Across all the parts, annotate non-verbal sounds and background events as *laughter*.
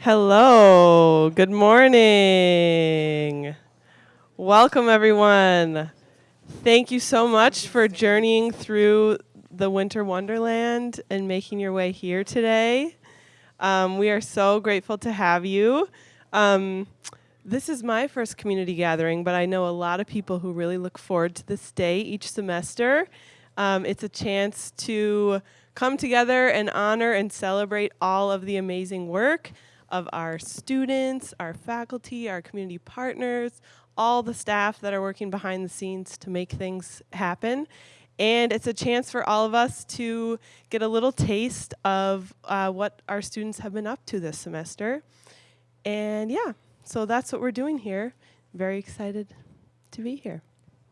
Hello, good morning. Welcome, everyone. Thank you so much for journeying through the Winter Wonderland and making your way here today. Um, we are so grateful to have you. Um, this is my first community gathering, but I know a lot of people who really look forward to this day each semester. Um, it's a chance to come together and honor and celebrate all of the amazing work of our students, our faculty, our community partners, all the staff that are working behind the scenes to make things happen. And it's a chance for all of us to get a little taste of uh, what our students have been up to this semester. And yeah, so that's what we're doing here. Very excited to be here.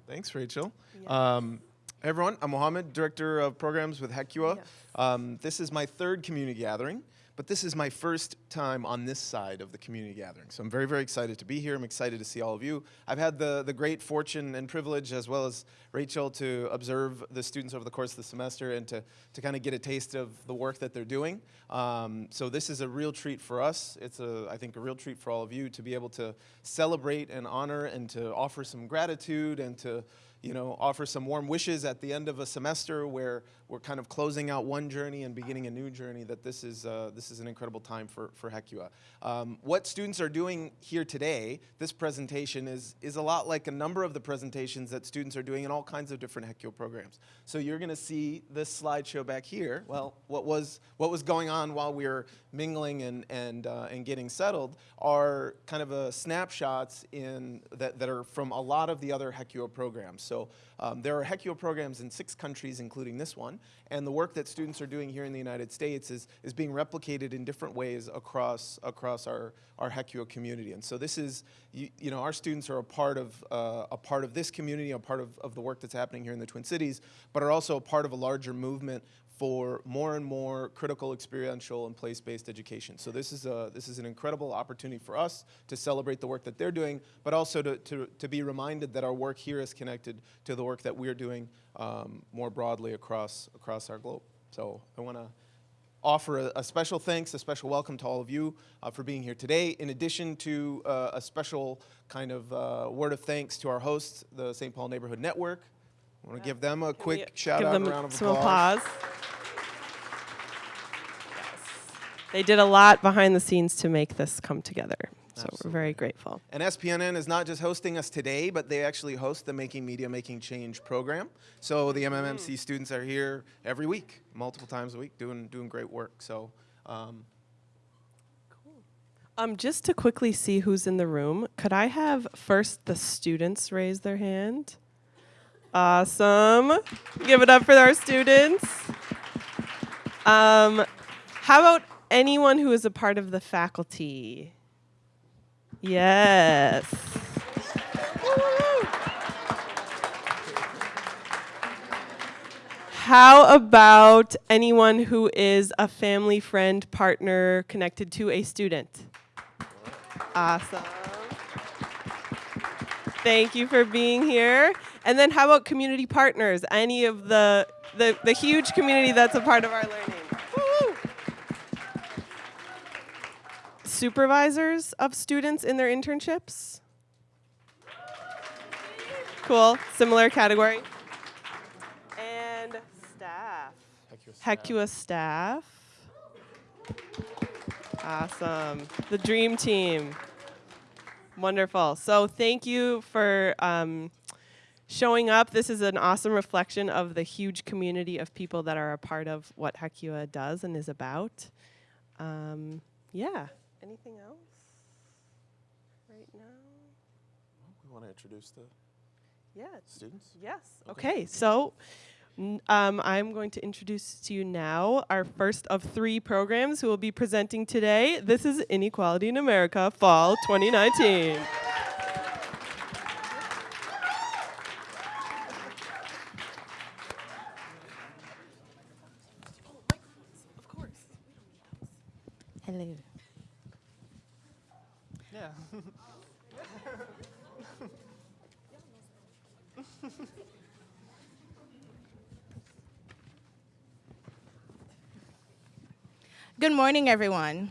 Thanks, Rachel. Yeah. Um, hey everyone, I'm Mohammed, Director of Programs with Hecua. Yes. Um, this is my third community gathering. But this is my first time on this side of the community gathering. So I'm very, very excited to be here. I'm excited to see all of you. I've had the, the great fortune and privilege, as well as Rachel, to observe the students over the course of the semester and to, to kind of get a taste of the work that they're doing. Um, so this is a real treat for us. It's, a, I think, a real treat for all of you to be able to celebrate and honor and to offer some gratitude and to you know, offer some warm wishes at the end of a semester where we're kind of closing out one journey and beginning a new journey, that this is, uh, this is an incredible time for, for Hecua. Um, what students are doing here today, this presentation, is, is a lot like a number of the presentations that students are doing in all kinds of different Hecua programs. So you're going to see this slideshow back here, well, what was, what was going on while we were mingling and, and, uh, and getting settled are kind of a snapshots in, that, that are from a lot of the other Hecua programs. So um, there are Hecua programs in six countries, including this one, and the work that students are doing here in the United States is, is being replicated in different ways across, across our, our Hecua community. And so this is, you, you know, our students are a part of, uh, a part of this community, a part of, of the work that's happening here in the Twin Cities, but are also a part of a larger movement for more and more critical experiential and place-based education. So this is, a, this is an incredible opportunity for us to celebrate the work that they're doing, but also to, to, to be reminded that our work here is connected to the work that we're doing um, more broadly across, across our globe. So I want to offer a, a, special thanks, a special welcome to all of you uh, for being here today, in addition to uh, a special kind of uh, word of thanks to our hosts, the St. Paul Neighborhood Network, I want to give them a Can quick shout out and round of some applause. applause. Yes. They did a lot behind the scenes to make this come together. So Absolutely. we're very grateful. And SPNN is not just hosting us today, but they actually host the Making Media, Making Change program. So the MMMC mm. students are here every week, multiple times a week, doing, doing great work. So um, um, just to quickly see who's in the room, could I have first the students raise their hand? Awesome. Give it up for our students. Um, how about anyone who is a part of the faculty? Yes. How about anyone who is a family, friend, partner connected to a student? Awesome. Thank you for being here. And then how about community partners? Any of the, the, the huge community that's a part of our learning. Supervisors of students in their internships? Cool, similar category. And staff. Hecua staff. Awesome. The dream team. Wonderful. So thank you for um, showing up. This is an awesome reflection of the huge community of people that are a part of what Hecua does and is about. Um, yeah. Anything else right now? We want to introduce the yeah. students? Yes. Okay. okay. So um, I'm going to introduce to you now our first of three programs who will be presenting today. This is Inequality in America Fall 2019. *laughs* Good morning, everyone.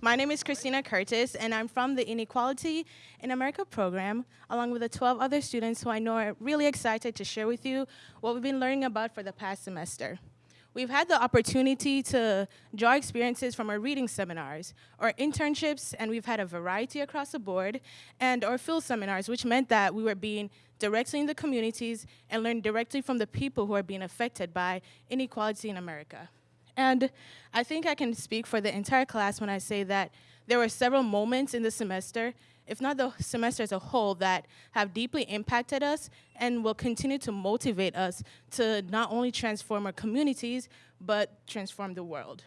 My name is Christina Curtis, and I'm from the Inequality in America program, along with the 12 other students who I know are really excited to share with you what we've been learning about for the past semester. We've had the opportunity to draw experiences from our reading seminars, our internships, and we've had a variety across the board, and our field seminars, which meant that we were being directly in the communities and learn directly from the people who are being affected by inequality in America. And I think I can speak for the entire class when I say that there were several moments in the semester, if not the semester as a whole, that have deeply impacted us and will continue to motivate us to not only transform our communities, but transform the world.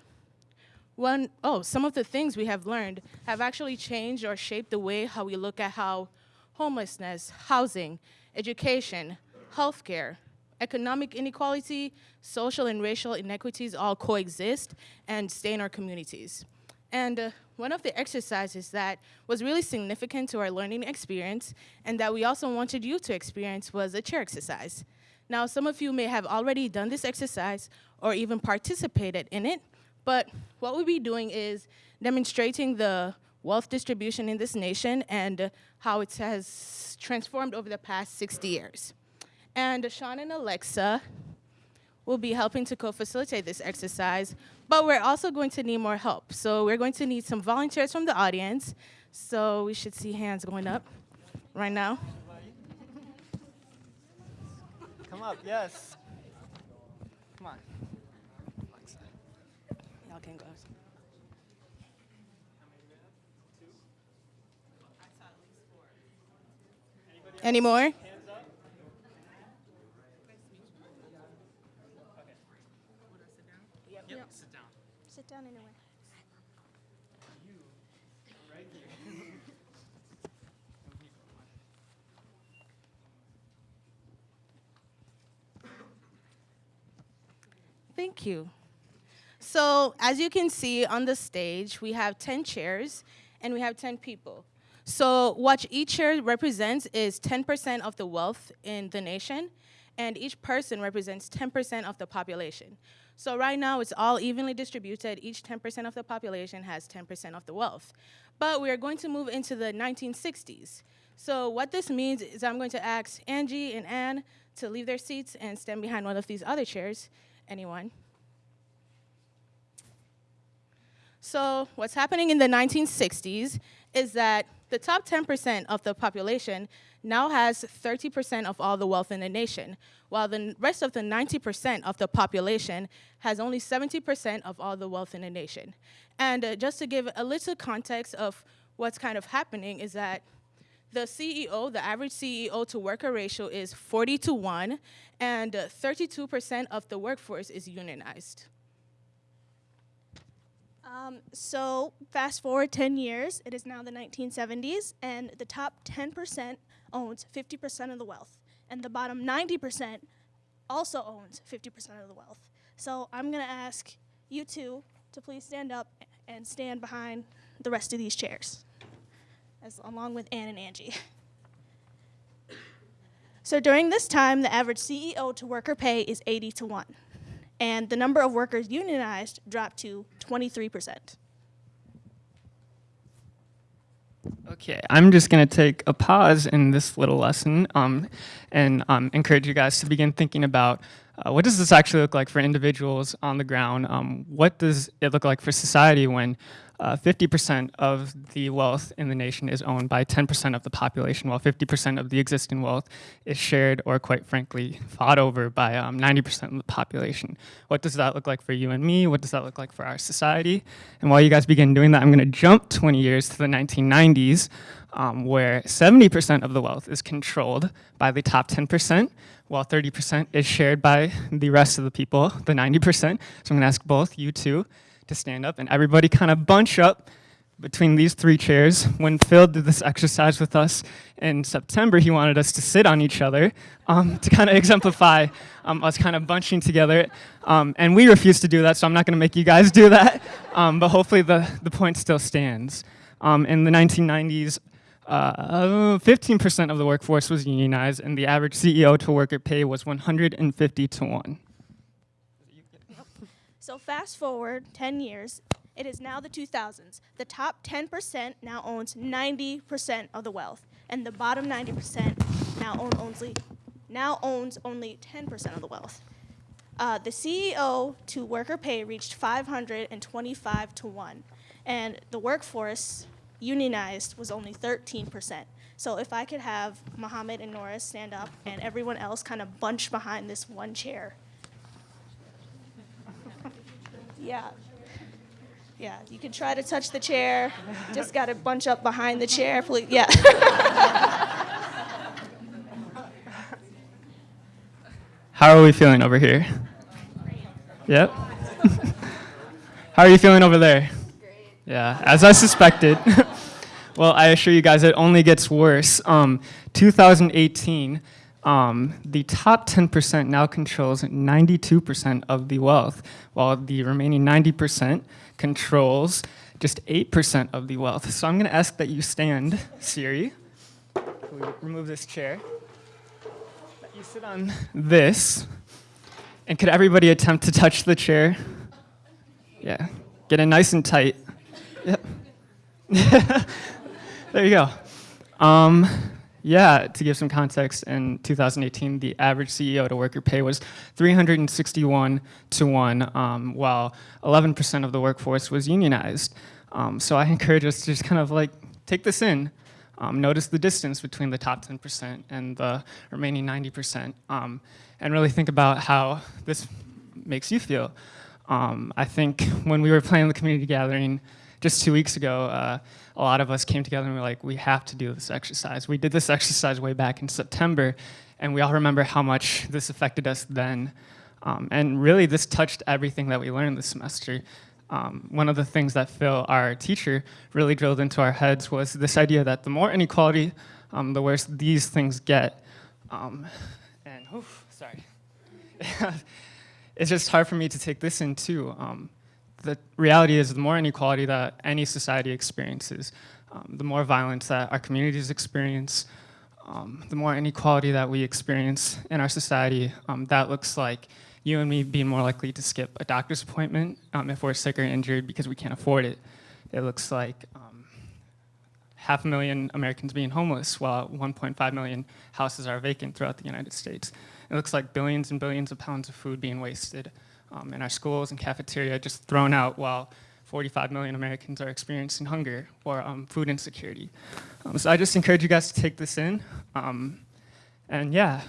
One, oh, some of the things we have learned have actually changed or shaped the way how we look at how homelessness, housing, education, healthcare, economic inequality, social and racial inequities all coexist and stay in our communities. And uh, one of the exercises that was really significant to our learning experience and that we also wanted you to experience was a chair exercise. Now, some of you may have already done this exercise or even participated in it, but what we'll be doing is demonstrating the wealth distribution in this nation and uh, how it has transformed over the past 60 years. And Sean and Alexa will be helping to co-facilitate this exercise, but we're also going to need more help. So we're going to need some volunteers from the audience. So we should see hands going up right now. Come up, yes. Come on. Y'all can go. Any more? Sit down anywhere. Thank you. So as you can see on the stage, we have 10 chairs and we have 10 people. So what each chair represents is 10% of the wealth in the nation, and each person represents 10% of the population. So right now, it's all evenly distributed. Each 10% of the population has 10% of the wealth. But we are going to move into the 1960s. So what this means is I'm going to ask Angie and Anne to leave their seats and stand behind one of these other chairs. Anyone? So what's happening in the 1960s is that the top 10% of the population now has 30% of all the wealth in the nation, while the rest of the 90% of the population has only 70% of all the wealth in the nation. And uh, just to give a little context of what's kind of happening is that the CEO, the average CEO to worker ratio is 40 to 1, and 32% of the workforce is unionized. Um, so fast forward 10 years, it is now the 1970s, and the top 10% owns 50% of the wealth, and the bottom 90% also owns 50% of the wealth. So I'm gonna ask you two to please stand up and stand behind the rest of these chairs, as along with Ann and Angie. So during this time, the average CEO to worker pay is 80 to 1 and the number of workers unionized dropped to 23%. Okay, I'm just going to take a pause in this little lesson um, and um, encourage you guys to begin thinking about uh, what does this actually look like for individuals on the ground? Um, what does it look like for society when 50% uh, of the wealth in the nation is owned by 10% of the population, while 50% of the existing wealth is shared or quite frankly fought over by 90% um, of the population. What does that look like for you and me? What does that look like for our society? And while you guys begin doing that, I'm gonna jump 20 years to the 1990s, um, where 70% of the wealth is controlled by the top 10%, while 30% is shared by the rest of the people, the 90%. So I'm gonna ask both you two to stand up and everybody kind of bunch up between these three chairs. When Phil did this exercise with us in September, he wanted us to sit on each other um, to kind of exemplify um, us kind of bunching together. Um, and we refused to do that, so I'm not gonna make you guys do that. Um, but hopefully the, the point still stands. Um, in the 1990s, 15% uh, of the workforce was unionized, and the average CEO to worker pay was 150 to 1. So fast forward 10 years, It is now the 2000s. The top 10% now owns 90% of the wealth, and the bottom 90% now own only now owns only 10% of the wealth. Uh, the CEO to worker pay reached 525 to 1, and the workforce unionized was only 13%. So if I could have Mohammed and Nora stand up and everyone else kind of bunch behind this one chair. Yeah. Yeah, you can try to touch the chair. Just got to bunch up behind the chair, please. Yeah. *laughs* How are we feeling over here? Yep. *laughs* How are you feeling over there? Yeah, as I suspected. *laughs* well, I assure you guys, it only gets worse. Um, 2018, um, the top 10% now controls 92% of the wealth, while the remaining 90% controls just 8% of the wealth. So I'm going to ask that you stand, Siri. Can we remove this chair? That you sit on this. And could everybody attempt to touch the chair? Yeah. Get it nice and tight. Yep. *laughs* there you go. Um, yeah, to give some context, in 2018, the average CEO to worker pay was 361 to 1, um, while 11% of the workforce was unionized. Um, so I encourage us to just kind of like take this in. Um, notice the distance between the top 10% and the remaining 90%, um, and really think about how this makes you feel. Um, I think when we were planning the community gathering just two weeks ago, uh, a lot of us came together and we were like, we have to do this exercise. We did this exercise way back in September, and we all remember how much this affected us then. Um, and really, this touched everything that we learned this semester. Um, one of the things that Phil, our teacher, really drilled into our heads was this idea that the more inequality, um, the worse these things get. Um, and, oof, sorry. *laughs* it's just hard for me to take this in too. Um, the reality is the more inequality that any society experiences, um, the more violence that our communities experience, um, the more inequality that we experience in our society, um, that looks like you and me being more likely to skip a doctor's appointment um, if we're sick or injured because we can't afford it. It looks like um, half a million Americans being homeless while 1.5 million houses are vacant throughout the United States. It looks like billions and billions of pounds of food being wasted um, in our schools and cafeteria just thrown out while 45 million Americans are experiencing hunger or um, food insecurity. Um, so I just encourage you guys to take this in. Um, and yeah.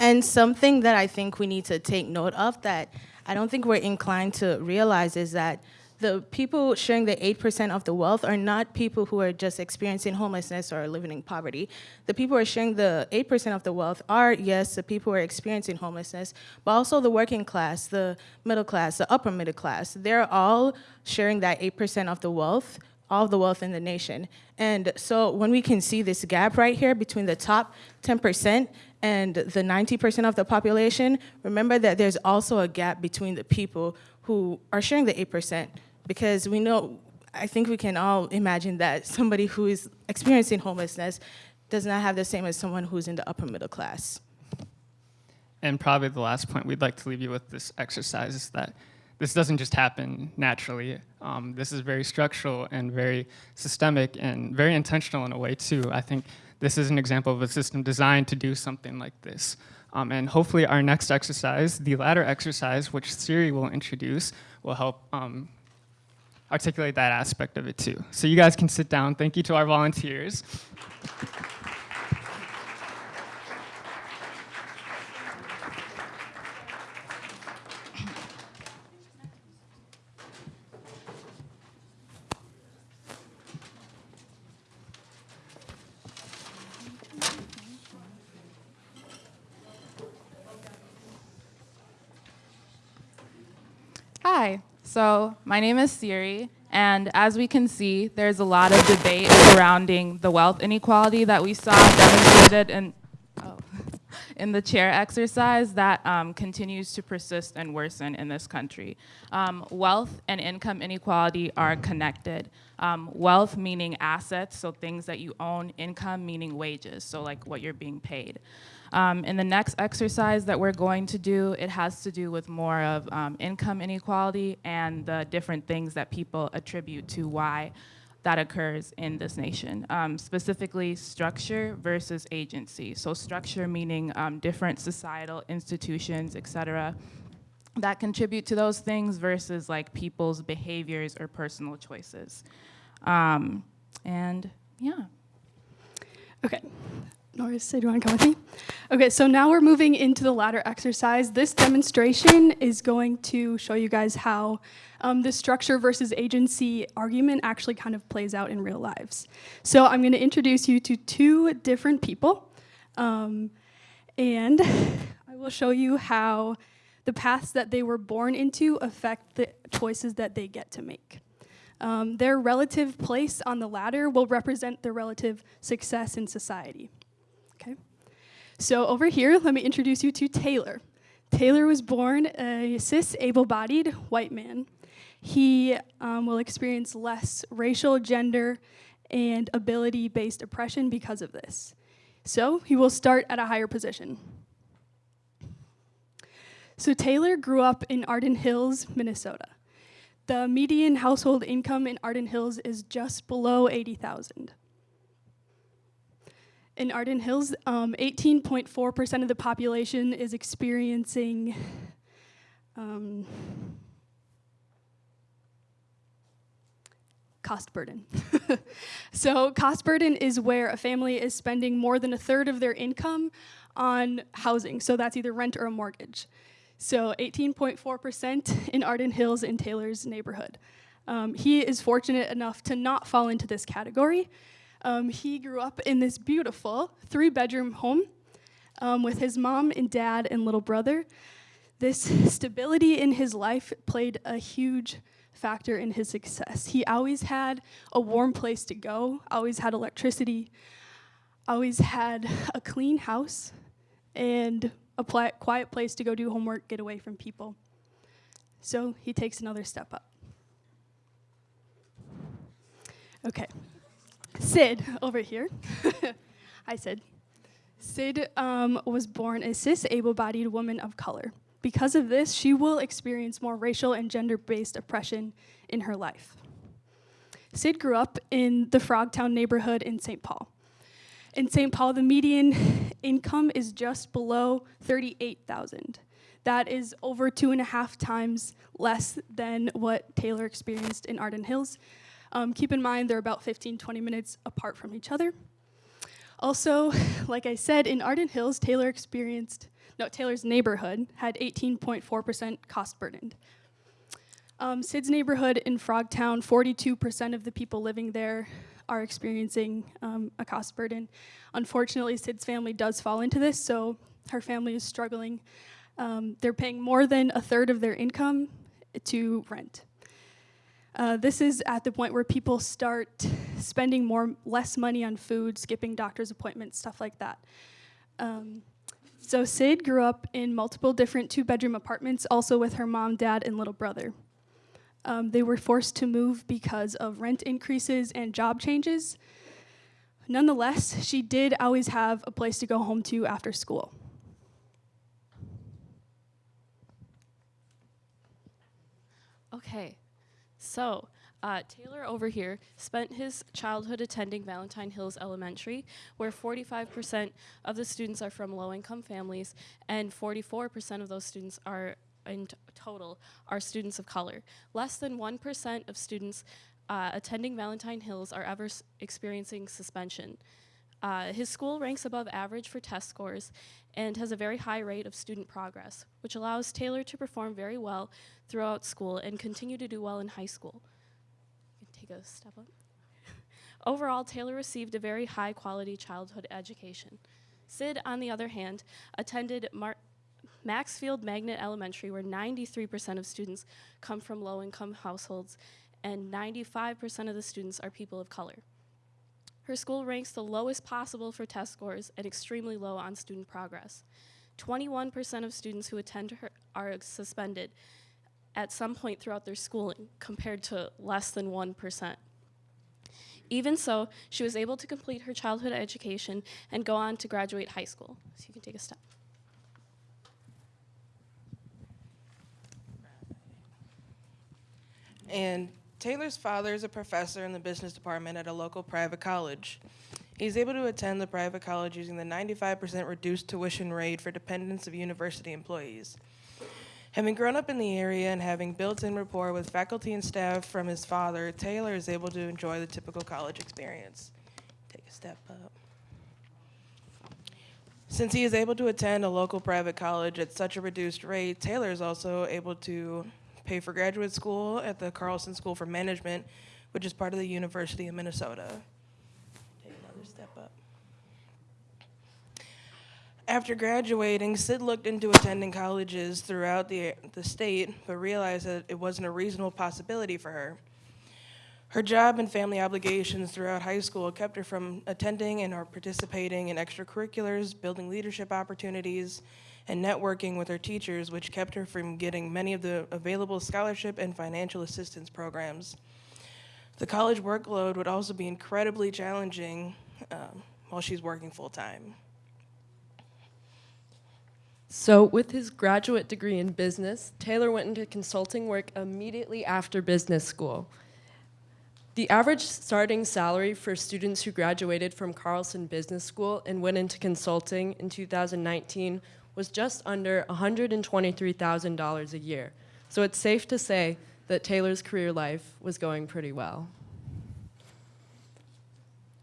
And something that I think we need to take note of that I don't think we're inclined to realize is that the people sharing the 8% of the wealth are not people who are just experiencing homelessness or living in poverty. The people who are sharing the 8% of the wealth are, yes, the people who are experiencing homelessness, but also the working class, the middle class, the upper middle class. They're all sharing that 8% of the wealth, all the wealth in the nation. And so when we can see this gap right here between the top 10% and the 90% of the population, remember that there's also a gap between the people who are sharing the 8% because we know, I think we can all imagine that somebody who is experiencing homelessness does not have the same as someone who's in the upper middle class. And probably the last point we'd like to leave you with this exercise is that this doesn't just happen naturally. Um, this is very structural and very systemic and very intentional in a way too. I think this is an example of a system designed to do something like this. Um, and hopefully our next exercise, the ladder exercise, which Siri will introduce, will help um, articulate that aspect of it too. So you guys can sit down. Thank you to our volunteers. So my name is Siri, and as we can see, there's a lot of debate surrounding the wealth inequality that we saw demonstrated in, oh, *laughs* in the chair exercise that um, continues to persist and worsen in this country. Um, wealth and income inequality are connected. Um, wealth meaning assets, so things that you own, income meaning wages, so like what you're being paid. Um, in the next exercise that we're going to do, it has to do with more of um, income inequality and the different things that people attribute to why that occurs in this nation, um, specifically structure versus agency. So structure meaning um, different societal institutions, et cetera, that contribute to those things versus like people's behaviors or personal choices. Um, and yeah. Okay. Norris, do you want to come with me? Okay, so now we're moving into the ladder exercise. This demonstration is going to show you guys how um, the structure versus agency argument actually kind of plays out in real lives. So I'm going to introduce you to two different people, um, and I will show you how the paths that they were born into affect the choices that they get to make. Um, their relative place on the ladder will represent their relative success in society. Okay. So over here, let me introduce you to Taylor. Taylor was born a cis able-bodied white man. He um, will experience less racial, gender, and ability-based oppression because of this. So he will start at a higher position. So Taylor grew up in Arden Hills, Minnesota. The median household income in Arden Hills is just below 80,000. In Arden Hills, 18.4% um, of the population is experiencing um, cost burden. *laughs* so cost burden is where a family is spending more than a third of their income on housing. So that's either rent or a mortgage. So 18.4% in Arden Hills in Taylor's neighborhood. Um, he is fortunate enough to not fall into this category. Um, he grew up in this beautiful three bedroom home um, with his mom and dad and little brother. This stability in his life played a huge factor in his success. He always had a warm place to go, always had electricity, always had a clean house, and a quiet place to go do homework, get away from people. So he takes another step up. Okay. Sid, *laughs* over here. *laughs* Hi, Sid. Sid um, was born a cis able bodied woman of color. Because of this, she will experience more racial and gender based oppression in her life. Sid grew up in the Frogtown neighborhood in St. Paul. In St. Paul, the median *laughs* income is just below 38,000. That is over two and a half times less than what Taylor experienced in Arden Hills. Um, keep in mind, they're about 15, 20 minutes apart from each other. Also, *laughs* like I said, in Arden Hills, Taylor experienced, no, Taylor's neighborhood had 18.4% cost burdened. Um, Sid's neighborhood in Frogtown, 42% of the people living there are experiencing um, a cost burden. Unfortunately, Sid's family does fall into this, so her family is struggling. Um, they're paying more than a third of their income to rent. Uh, this is at the point where people start spending more, less money on food, skipping doctor's appointments, stuff like that. Um, so Sid grew up in multiple different two-bedroom apartments, also with her mom, dad, and little brother. Um, they were forced to move because of rent increases and job changes. Nonetheless, she did always have a place to go home to after school. Okay, so uh, Taylor over here spent his childhood attending Valentine Hills Elementary, where 45% of the students are from low income families and 44% of those students are in total are students of color. Less than 1% of students uh, attending Valentine Hills are ever experiencing suspension. Uh, his school ranks above average for test scores and has a very high rate of student progress, which allows Taylor to perform very well throughout school and continue to do well in high school. Take a step up. *laughs* Overall, Taylor received a very high quality childhood education. Sid, on the other hand, attended Mar Maxfield Magnet Elementary, where 93% of students come from low income households and 95% of the students are people of color. Her school ranks the lowest possible for test scores and extremely low on student progress. 21% of students who attend her are suspended at some point throughout their schooling, compared to less than 1%. Even so, she was able to complete her childhood education and go on to graduate high school. So you can take a step. And Taylor's father is a professor in the business department at a local private college. He's able to attend the private college using the 95% reduced tuition rate for dependents of university employees. Having grown up in the area and having built-in rapport with faculty and staff from his father, Taylor is able to enjoy the typical college experience. Take a step up. Since he is able to attend a local private college at such a reduced rate, Taylor is also able to pay for graduate school at the Carlson School for Management, which is part of the University of Minnesota. Take another step up. After graduating, Sid looked into attending colleges throughout the, the state, but realized that it wasn't a reasonable possibility for her. Her job and family obligations throughout high school kept her from attending and or participating in extracurriculars, building leadership opportunities, and networking with her teachers, which kept her from getting many of the available scholarship and financial assistance programs. The college workload would also be incredibly challenging um, while she's working full-time. So, with his graduate degree in business, Taylor went into consulting work immediately after business school. The average starting salary for students who graduated from Carlson Business School and went into consulting in 2019 was just under $123,000 a year. So it's safe to say that Taylor's career life was going pretty well.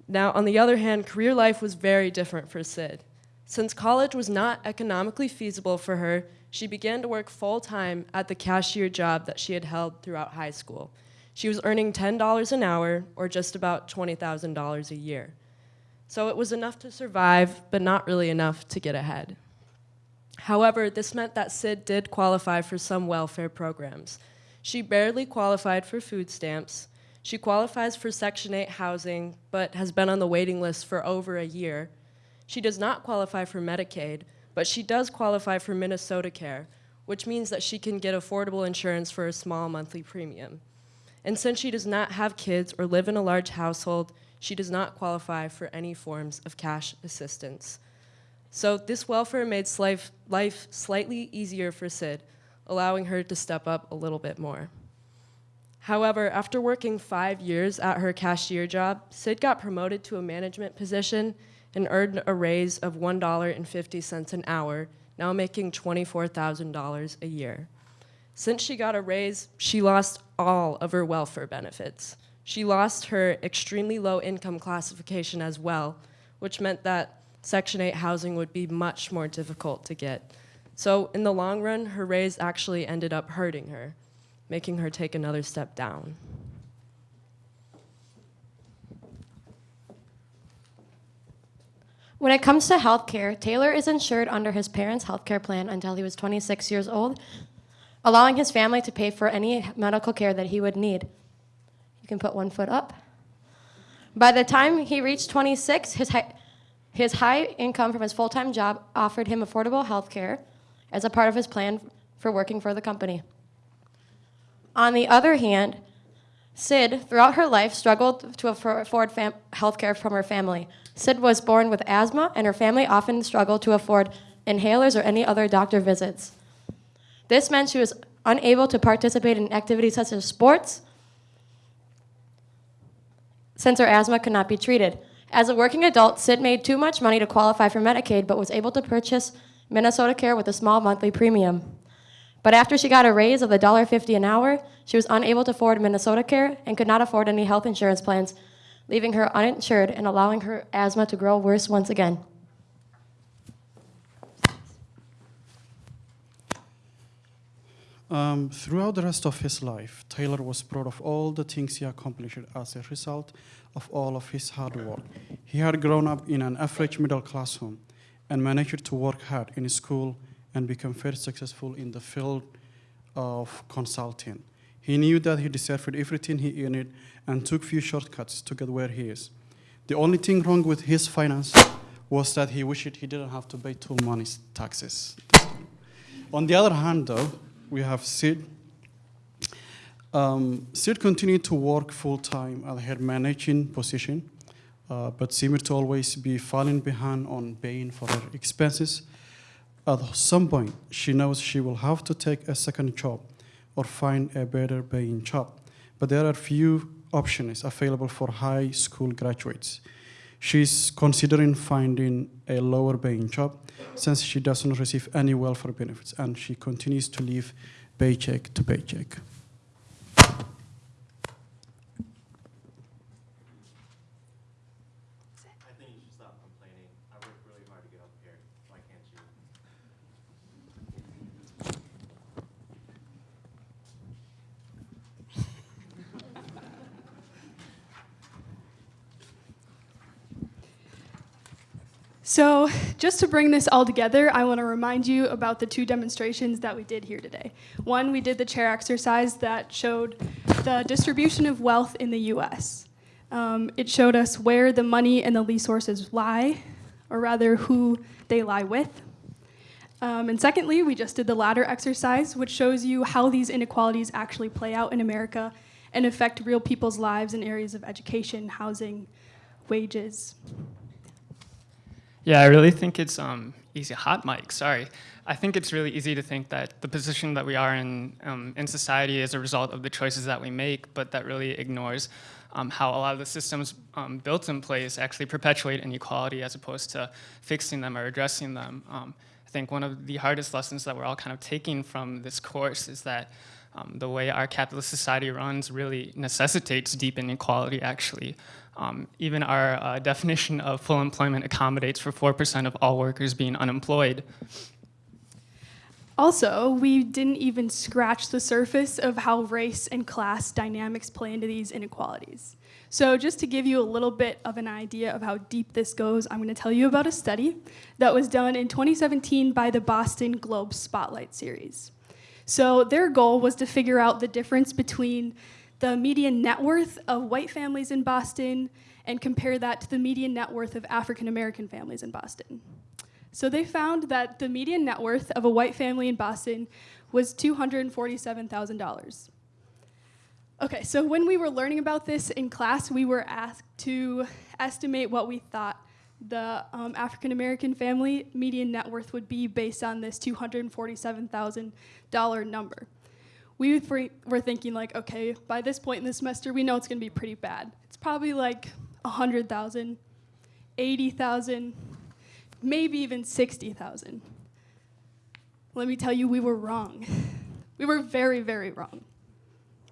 Now, on the other hand, career life was very different for Sid. Since college was not economically feasible for her, she began to work full-time at the cashier job that she had held throughout high school. She was earning $10 an hour, or just about $20,000 a year. So it was enough to survive, but not really enough to get ahead. However, this meant that Sid did qualify for some welfare programs. She barely qualified for food stamps. She qualifies for Section 8 housing, but has been on the waiting list for over a year. She does not qualify for Medicaid, but she does qualify for Minnesota Care, which means that she can get affordable insurance for a small monthly premium. And since she does not have kids or live in a large household, she does not qualify for any forms of cash assistance. So this welfare made life, life slightly easier for Sid, allowing her to step up a little bit more. However, after working five years at her cashier job, Sid got promoted to a management position and earned a raise of $1.50 an hour, now making $24,000 a year. Since she got a raise, she lost all of her welfare benefits. She lost her extremely low income classification as well, which meant that Section 8 housing would be much more difficult to get. So in the long run, her raise actually ended up hurting her, making her take another step down. When it comes to health care, Taylor is insured under his parents' health care plan until he was 26 years old, allowing his family to pay for any medical care that he would need. You can put one foot up. By the time he reached 26, his high, his high income from his full-time job offered him affordable health care as a part of his plan for working for the company. On the other hand, Sid, throughout her life, struggled to afford health care from her family. Sid was born with asthma, and her family often struggled to afford inhalers or any other doctor visits. This meant she was unable to participate in activities such as sports, since her asthma could not be treated. As a working adult, Sid made too much money to qualify for Medicaid, but was able to purchase Minnesota Care with a small monthly premium. But after she got a raise of $1.50 an hour, she was unable to afford Minnesota Care and could not afford any health insurance plans, leaving her uninsured and allowing her asthma to grow worse once again. Um, throughout the rest of his life, Taylor was proud of all the things he accomplished as a result of all of his hard work. He had grown up in an average middle class home and managed to work hard in school and become very successful in the field of consulting. He knew that he deserved everything he earned and took few shortcuts to get where he is. The only thing wrong with his finance was that he wished he didn't have to pay too many taxes. On the other hand, though, we have Sid. Um, Sid continued to work full-time at her managing position, uh, but seemed to always be falling behind on paying for her expenses. At some point, she knows she will have to take a second job or find a better paying job, but there are few options available for high school graduates. She's considering finding a lower paying job since she doesn't receive any welfare benefits and she continues to live paycheck to paycheck. I think you should stop complaining. I worked really hard to get up here. Why can't you? So, *laughs* just to bring this all together, I want to remind you about the two demonstrations that we did here today. One, we did the chair exercise that showed the distribution of wealth in the US. Um, it showed us where the money and the resources lie, or rather, who they lie with. Um, and secondly, we just did the ladder exercise, which shows you how these inequalities actually play out in America and affect real people's lives in areas of education, housing, wages. Yeah, I really think it's um, easy. Hot mic, sorry. I think it's really easy to think that the position that we are in um, in society is a result of the choices that we make, but that really ignores um, how a lot of the systems um, built in place actually perpetuate inequality as opposed to fixing them or addressing them. Um, I think one of the hardest lessons that we're all kind of taking from this course is that um, the way our capitalist society runs really necessitates deep inequality, actually. Um, even our uh, definition of full employment accommodates for 4% of all workers being unemployed. Also, we didn't even scratch the surface of how race and class dynamics play into these inequalities. So, just to give you a little bit of an idea of how deep this goes, I'm going to tell you about a study that was done in 2017 by the Boston Globe Spotlight Series. So, their goal was to figure out the difference between the median net worth of white families in Boston and compare that to the median net worth of African American families in Boston. So they found that the median net worth of a white family in Boston was $247,000. Okay, so when we were learning about this in class, we were asked to estimate what we thought the um, African American family median net worth would be based on this $247,000 number. We were thinking like, okay, by this point in the semester, we know it's gonna be pretty bad. It's probably like 100,000, 80,000, maybe even 60,000. Let me tell you, we were wrong. We were very, very wrong.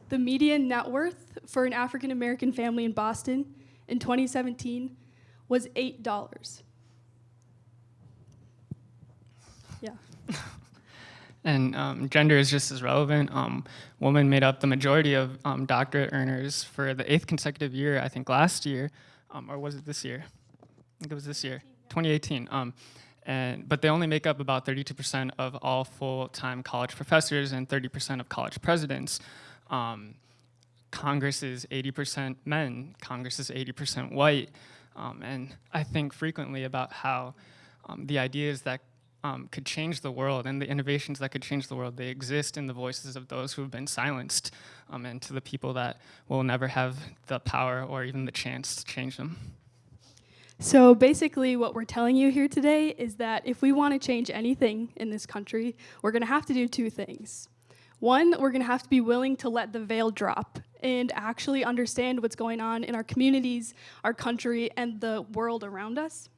The median net worth for an African American family in Boston in 2017 was $8. Yeah. *laughs* And um, gender is just as relevant. Um, women made up the majority of um, doctorate earners for the eighth consecutive year, I think last year, um, or was it this year? I think it was this year, 2018. Um, and, but they only make up about 32% of all full-time college professors and 30% of college presidents. Um, Congress is 80% men, Congress is 80% white. and I think frequently about how the ideas that um, could change the world and the innovations that could change the world, they exist in the voices of those who have been silenced um, and to the people that will never have the power or even the chance to change them. So basically what we're telling you here today is that if we want to change anything in this country, we're going to have to do two things. One, we're going to have to be willing to let the veil drop and actually understand what's going on in our communities, our country, and the world around us.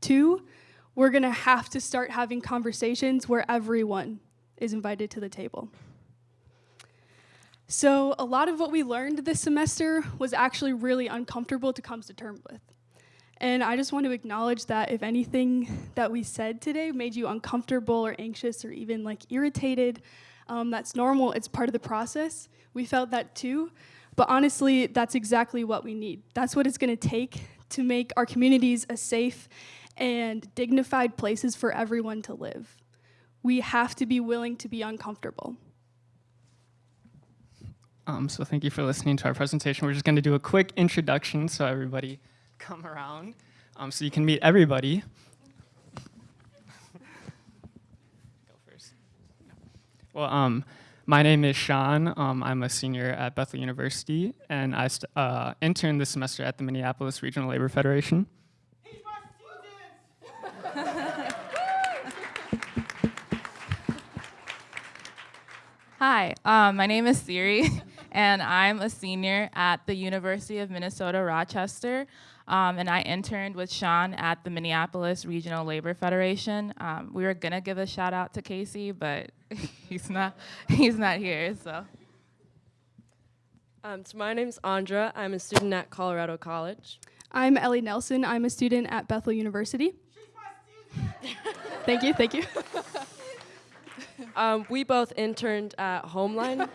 Two, we're going to have to start having conversations where everyone is invited to the table. So, a lot of what we learned this semester was actually really uncomfortable to come to terms with. And I just want to acknowledge that if anything that we said today made you uncomfortable or anxious or even like irritated, um, that's normal. It's part of the process. We felt that too. But honestly, that's exactly what we need. That's what it's going to take to make our communities a safe and dignified places for everyone to live. We have to be willing to be uncomfortable. Um, so thank you for listening to our presentation. We're just going to do a quick introduction so everybody come around um, so you can meet everybody. *laughs* Go first. Well, um, My name is Sean. Um, I'm a senior at Bethel University, and I uh, interned this semester at the Minneapolis Regional Labor Federation. *laughs* Hi, um, my name is Siri, *laughs* and I'm a senior at the University of Minnesota Rochester. Um, and I interned with Sean at the Minneapolis Regional Labor Federation. Um, we were gonna give a shout out to Casey, but *laughs* he's not he's not here. So. Um, so my name's Andra. I'm a student at Colorado College. I'm Ellie Nelson. I'm a student at Bethel University. Thank you, thank you. um, we both interned at Homeline.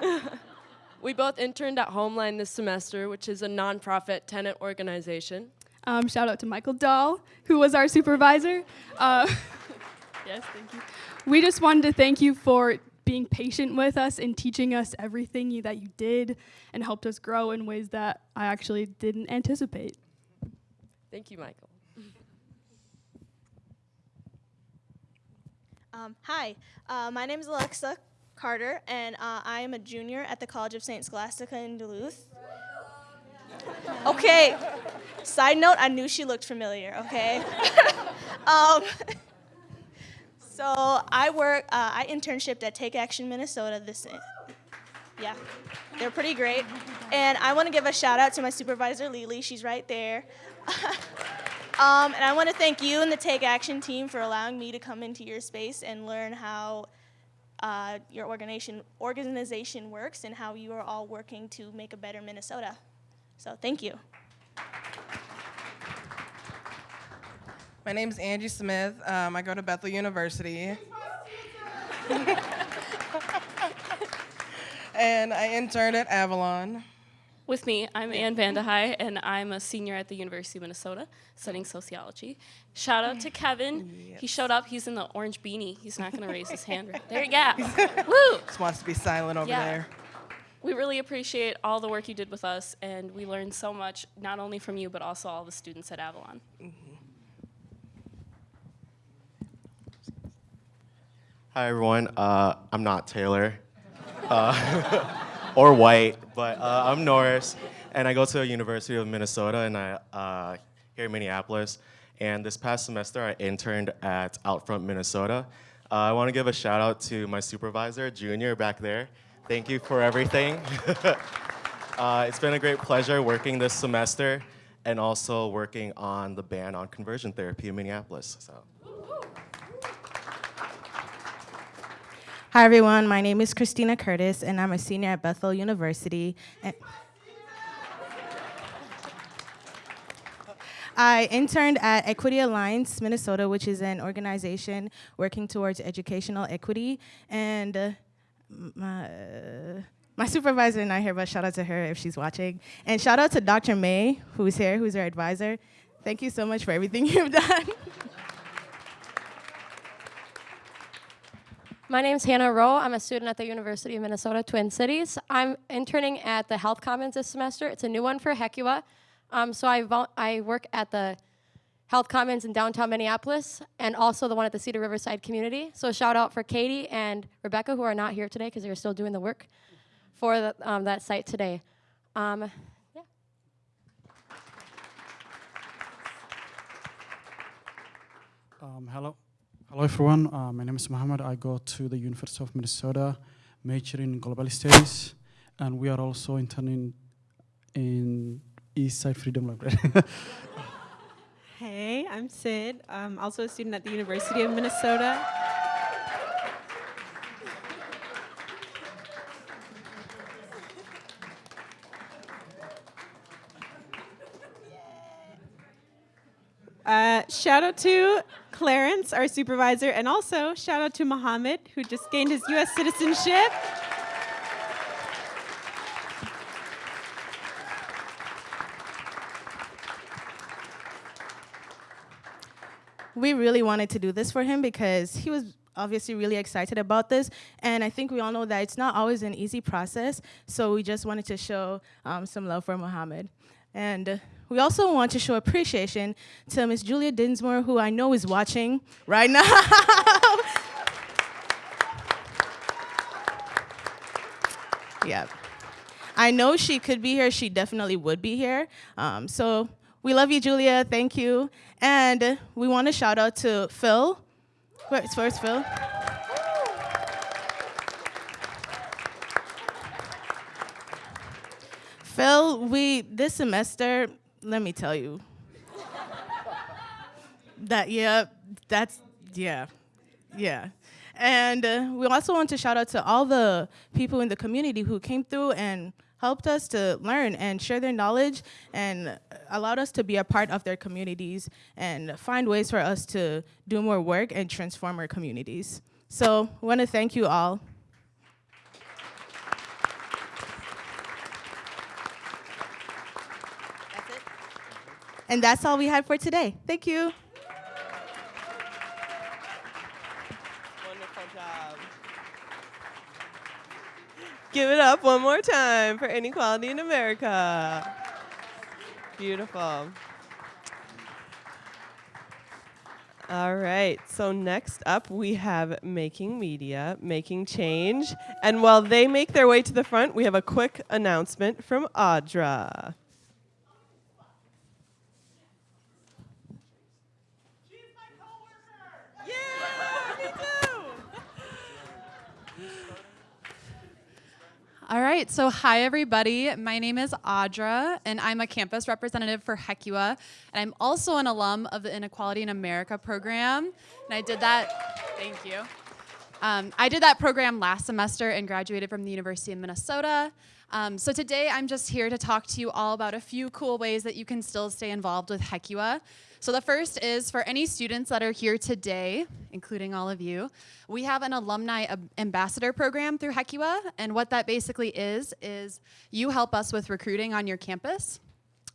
*laughs* we both interned at Homeline this semester, which is a nonprofit tenant organization. Um, shout out to Michael Dahl, who was our supervisor. Uh, *laughs* yes, thank you. We just wanted to thank you for being patient with us and teaching us everything you, that you did and helped us grow in ways that I actually didn't anticipate. Thank you, Michael. Um, hi, uh, my name is Alexa Carter, and uh, I am a junior at the College of St. Scholastica in Duluth. Okay, side note, I knew she looked familiar, okay? *laughs* um, so I work, uh, I internshiped at Take Action Minnesota this, yeah, they're pretty great. And I want to give a shout out to my supervisor, Lily, she's right there. *laughs* um, and I want to thank you and the Take Action team for allowing me to come into your space and learn how uh, your organization, organization works and how you are all working to make a better Minnesota. So thank you. My name is Angie Smith. Um, I go to Bethel University. *laughs* *laughs* and I interned at Avalon. With me, I'm Ann Vandehei, and I'm a senior at the University of Minnesota studying sociology. Shout out to Kevin. Yes. He showed up. He's in the orange beanie. He's not going to raise his hand. Right there *laughs* you go. Woo! Just wants to be silent over yeah. there. We really appreciate all the work you did with us, and we learned so much, not only from you, but also all the students at Avalon. Mm -hmm. Hi, everyone. Uh, I'm not Taylor. Uh, *laughs* or white, but uh, I'm Norris, and I go to the University of Minnesota, and I uh, here in Minneapolis. And this past semester, I interned at Outfront, Minnesota. Uh, I want to give a shout out to my supervisor, Junior, back there. Thank you for everything. *laughs* Uh, it's been a great pleasure working this semester and also working on the ban on conversion therapy in Minneapolis. So. Hi, everyone. My name is Christina Curtis, and I'm a senior at Bethel University. And I interned at Equity Alliance Minnesota, which is an organization working towards educational equity. And uh, my, my supervisor is not here, but shout out to her if she's watching. And shout out to Dr. May, who's here, who's our advisor. Thank you so much for everything *laughs* you've done. My name is Hannah Rowe. I'm a student at the University of Minnesota Twin Cities. I'm interning at the Health Commons this semester. It's a new one for Hecua. Um, so I, I work at the Health Commons in downtown Minneapolis and also the one at the Cedar Riverside community. So shout out for Katie and Rebecca who are not here today because they're still doing the work for the, um, that site today. Um, yeah. Um, hello. Hello everyone, uh, my name is Mohammed. I go to the University of Minnesota, major in global studies, and we are also interning in East Side Freedom Library. *laughs* hey, I'm Sid. I'm also a student at the University of Minnesota. Uh, shout out to Clarence, our supervisor, and also shout out to Mohammed, who just gained his U.S. citizenship. We really wanted to do this for him because he was obviously really excited about this. And I think we all know that it's not always an easy process. So we just wanted to show um, some love for Mohammed. And we also want to show appreciation to Miss Julia Dinsmore, who I know is watching right now. *laughs* Yeah. I know she could be here. She definitely would be here. Um, so we love you, Julia. Thank you. And we want to shout out to Phil. Where's, where's Phil? Phil, we this semester, let me tell you. that yeah, that's yeah. Yeah. And uh, we also want to shout out to all the people in the community who came through and helped us to learn and share their knowledge and allowed us to be a part of their communities and find ways for us to do more work and transform our communities. So I want to thank you all. And that's all we had for today. Thank you. Wonderful job. Give it up one more time for inequality in America. Beautiful. All right, so next up we have Making Media, Making Change. And while they make their way to the front, we have a quick announcement from Audra. All right, so hi everybody. My name is Audra, and I'm a campus representative for HECUA, and I'm also an alum of the Inequality in America program. And I did that, thank you. Um, I did that program last semester and graduated from the University of Minnesota. Um, so today I'm just here to talk to you all about a few cool ways that you can still stay involved with HECUA. So the first is for any students that are here today, including all of you, we have an alumni ambassador program through HECUA, and what that basically is, is you help us with recruiting on your campus.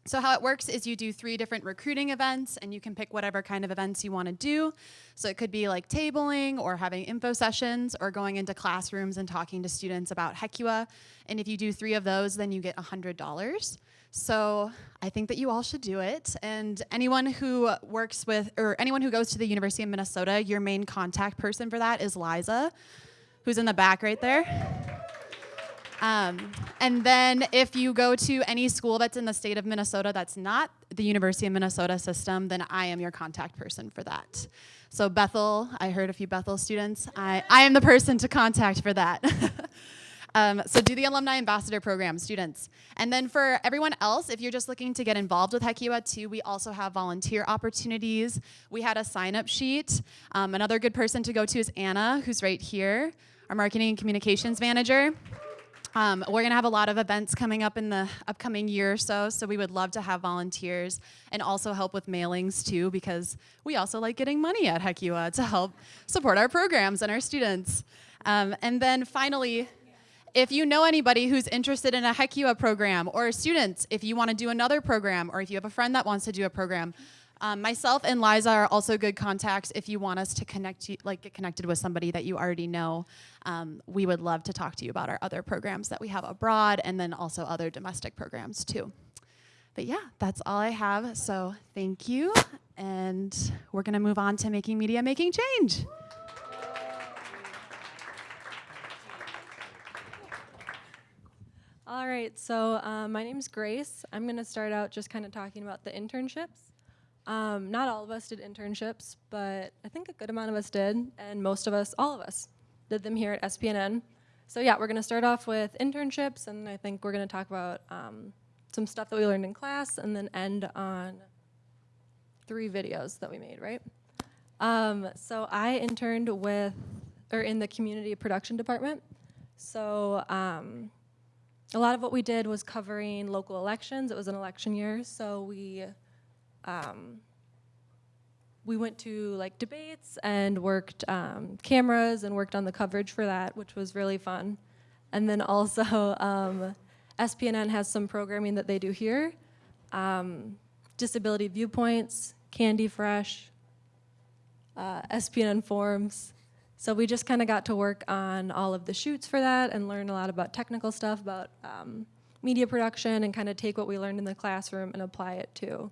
So how it works is you do three different recruiting events and you can pick whatever kind of events you want to do. So it could be like tabling or having info sessions or going into classrooms and talking to students about HECUA. And if you do three of those, then you get $100. So I think that you all should do it. And anyone who works with, or anyone who goes to the University of Minnesota, your main contact person for that is Liza, who's in the back right there. Um, and then if you go to any school that's in the state of Minnesota that's not the University of Minnesota system, then I am your contact person for that. So Bethel, I heard a few Bethel students. I, I am the person to contact for that. *laughs* um, so do the Alumni Ambassador Program, students. And then for everyone else, if you're just looking to get involved with HECUA too, we also have volunteer opportunities. We had a sign-up sheet. Um, another good person to go to is Anna, who's right here, our marketing and communications manager. Um, we're going to have a lot of events coming up in the upcoming year or so, so we would love to have volunteers and also help with mailings too, because we also like getting money at HECUA to help support our programs and our students. Um, and then finally, if you know anybody who's interested in a HECUA program, or students, if you want to do another program, or if you have a friend that wants to do a program, um, myself and Liza are also good contacts if you want us to connect you, like get connected with somebody that you already know. Um, we would love to talk to you about our other programs that we have abroad and then also other domestic programs too. But yeah, that's all I have. So thank you. And we're going to move on to making media, making change. Right, so uh, my name's Grace. I'm going to start out just kind of talking about the internships. Um, not all of us did internships, but I think a good amount of us did, and most of us, all of us, did them here at SPNN. So yeah, we're going to start off with internships, and I think we're going to talk about um, some stuff that we learned in class, and then end on three videos that we made, right? Um, so I interned with, or in the community production department. So um, a lot of what we did was covering local elections. It was an election year, so we um, we went to like debates and worked um, cameras and worked on the coverage for that, which was really fun. And then also um, SPNN has some programming that they do here. Um, Disability Viewpoints, Candy Fresh, uh, SPNN. So we just kind of got to work on all of the shoots for that and learn a lot about technical stuff, about um, media production, and kind of take what we learned in the classroom and apply it to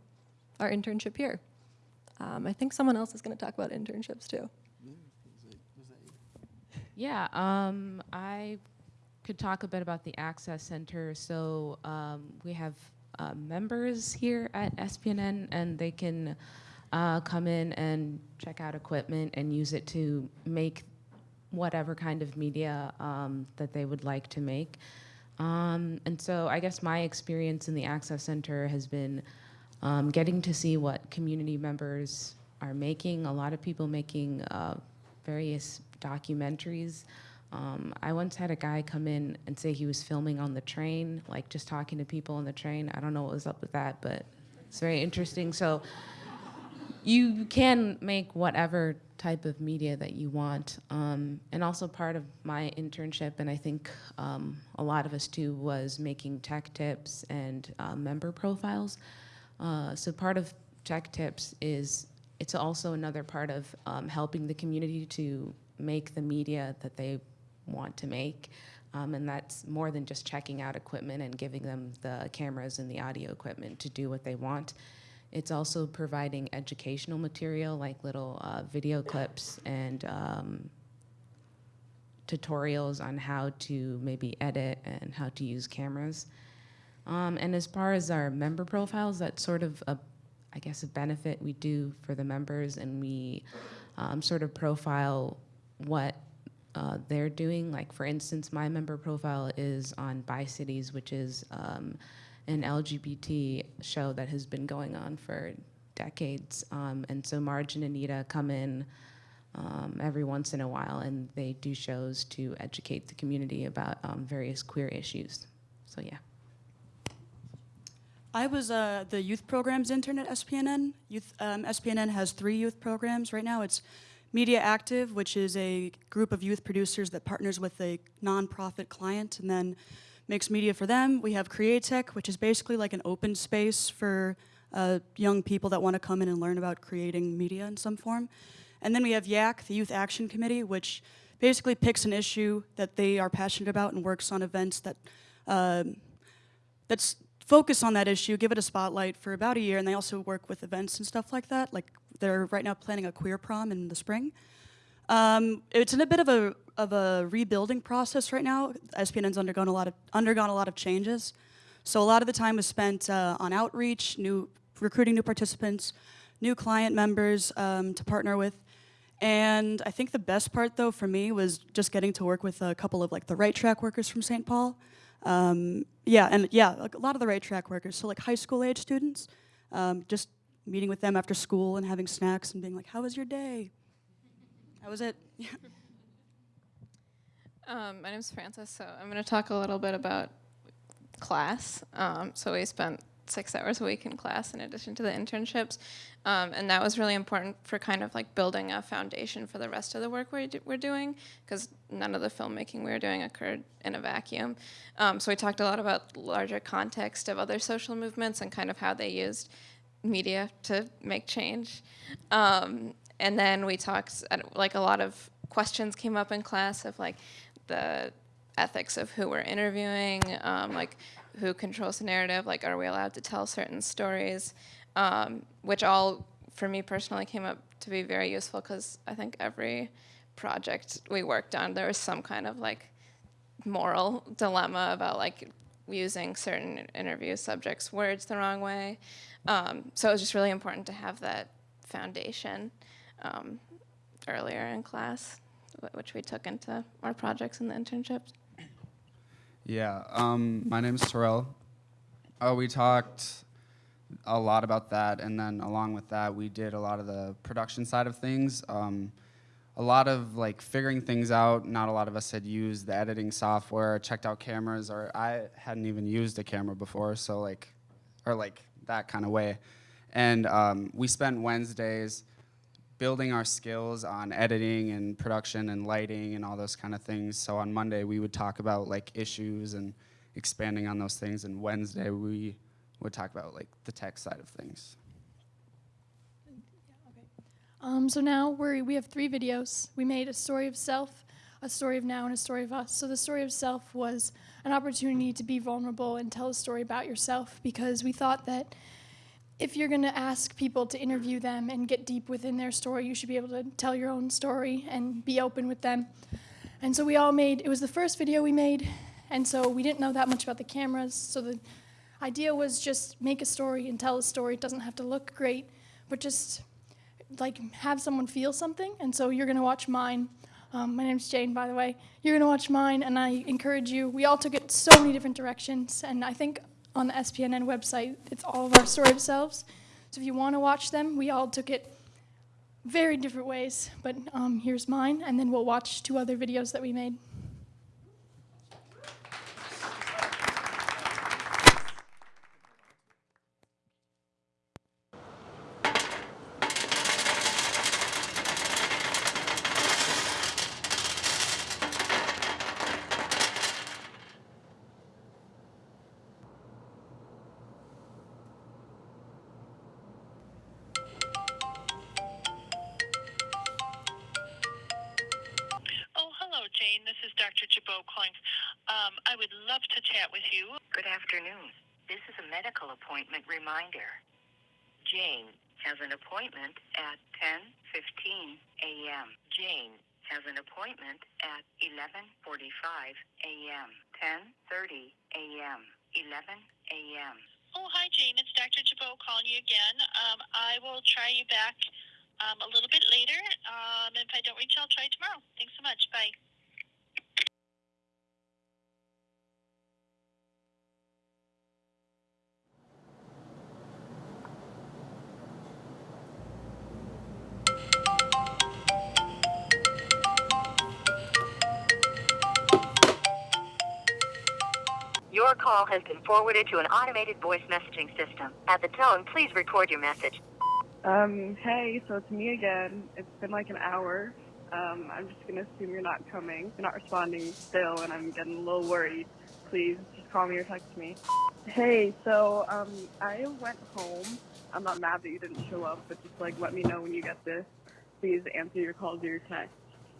our internship here. Um, I think someone else is going to talk about internships too. Yeah, um, I could talk a bit about the Access Center. So um, we have uh, members here at SPNN, and they can uh, come in and check out equipment and use it to make whatever kind of media um, that they would like to make. Um, and so I guess my experience in the Access Center has been um, getting to see what community members are making. A lot of people making uh, various documentaries. Um, I once had a guy come in and say he was filming on the train, like just talking to people on the train. I don't know what was up with that, but it's very interesting. So you can make whatever type of media that you want. Um, and also part of my internship, and I think um, a lot of us too, was making tech tips and uh, member profiles. Uh, so part of tech tips is it's also another part of um, helping the community to make the media that they want to make. Um, and that's more than just checking out equipment and giving them the cameras and the audio equipment to do what they want. It's also providing educational material like little uh, video clips and um, tutorials on how to maybe edit and how to use cameras. Um, and as far as our member profiles, that's sort of a, I guess, a benefit we do for the members, and we um, sort of profile what uh, they're doing. Like for instance, my member profile is on Bi Cities, which is um, an LGBT show that has been going on for decades. Um, and so Marge and Anita come in um, every once in a while and they do shows to educate the community about um, various queer issues. So yeah. I was uh, the youth programs intern at SPNN. Youth, um, SPNN has three youth programs right now. It's Media Active, which is a group of youth producers that partners with a nonprofit client and then makes media for them. We have Createch, which is basically like an open space for uh, young people that want to come in and learn about creating media in some form. And then we have YAC, the Youth Action Committee, which basically picks an issue that they are passionate about and works on events that um, that's focus on that issue, give it a spotlight for about a year, and they also work with events and stuff like that. Like they're right now planning a queer prom in the spring. Um, it's in a bit of a of a rebuilding process right now. SPNN's undergone a lot of undergone a lot of changes, so a lot of the time was spent uh, on outreach, new recruiting new participants, new client members um, to partner with. And I think the best part though for me was just getting to work with a couple of like the right track workers from St. Paul. Um, yeah, and yeah, a lot of the right track workers, so like high school age students, um, just meeting with them after school and having snacks and being like, how was your day? That was it. *laughs* Um, my name is Frances, so I'm going to talk a little bit about class. Um, so we spent six hours a week in class in addition to the internships, um, and that was really important for kind of like building a foundation for the rest of the work do we're doing, because none of the filmmaking we were doing occurred in a vacuum. Um, so we talked a lot about larger context of other social movements and kind of how they used media to make change. Um, and then we talked, like a lot of questions came up in class of like the ethics of who we're interviewing, um, like who controls the narrative, like are we allowed to tell certain stories, um, which all, for me personally, came up to be very useful because I think every project we worked on, there was some kind of like moral dilemma about like using certain interview subjects' words the wrong way. Um, so it was just really important to have that foundation um, earlier in class which we took into our projects and the internships. Yeah, um, my name is Terrell. Uh, we talked a lot about that, and then along with that, we did a lot of the production side of things. Um, a lot of like figuring things out. Not a lot of us had used the editing software, checked out cameras, or I hadn't even used a camera before, so like, or like that kind of way. And um, we spent Wednesdays building our skills on editing and production and lighting and all those kind of things. So on Monday we would talk about like issues and expanding on those things, and Wednesday we would talk about like the tech side of things. Um, so now we we have three videos. We made a story of self, a story of now, and a story of us. So the story of self was an opportunity to be vulnerable and tell a story about yourself because we thought that if you're going to ask people to interview them and get deep within their story, you should be able to tell your own story and be open with them. And so we all made, it was the first video we made, And so we didn't know that much about the cameras. So the idea was just make a story and tell a story. It doesn't have to look great, but just like have someone feel something. And so you're gonna watch mine. Um, my name's Jane, by the way. You're gonna watch mine, and I encourage you. We all took it so many different directions, and I think on the SPNN website, it's all of our story selves. So if you want to watch them, we all took it very different ways. But um, here's mine, and then we'll watch two other videos that we made. Love to chat with you. Good afternoon. This is a medical appointment reminder. Jane has an appointment at 10:15 a.m. Jane has an appointment at 11:45 a.m. 10:30 a.m. 11 a.m. Oh, hi, Jane. It's Dr. Jabot calling you again. Um, I will try you back um, a little bit later. Um, if I don't reach, I'll try tomorrow. Thanks so much. Bye. Your call has been forwarded to an automated voice messaging system. At the tone, please record your message. Um, hey, so it's me again. It's been like an hour. Um, I'm just gonna assume you're not coming. You're not responding still, and I'm getting a little worried. Please, just call me or text me. Hey, so, um, I went home. I'm not mad that you didn't show up, but just like let me know when you get this. Please answer your calls or your texts.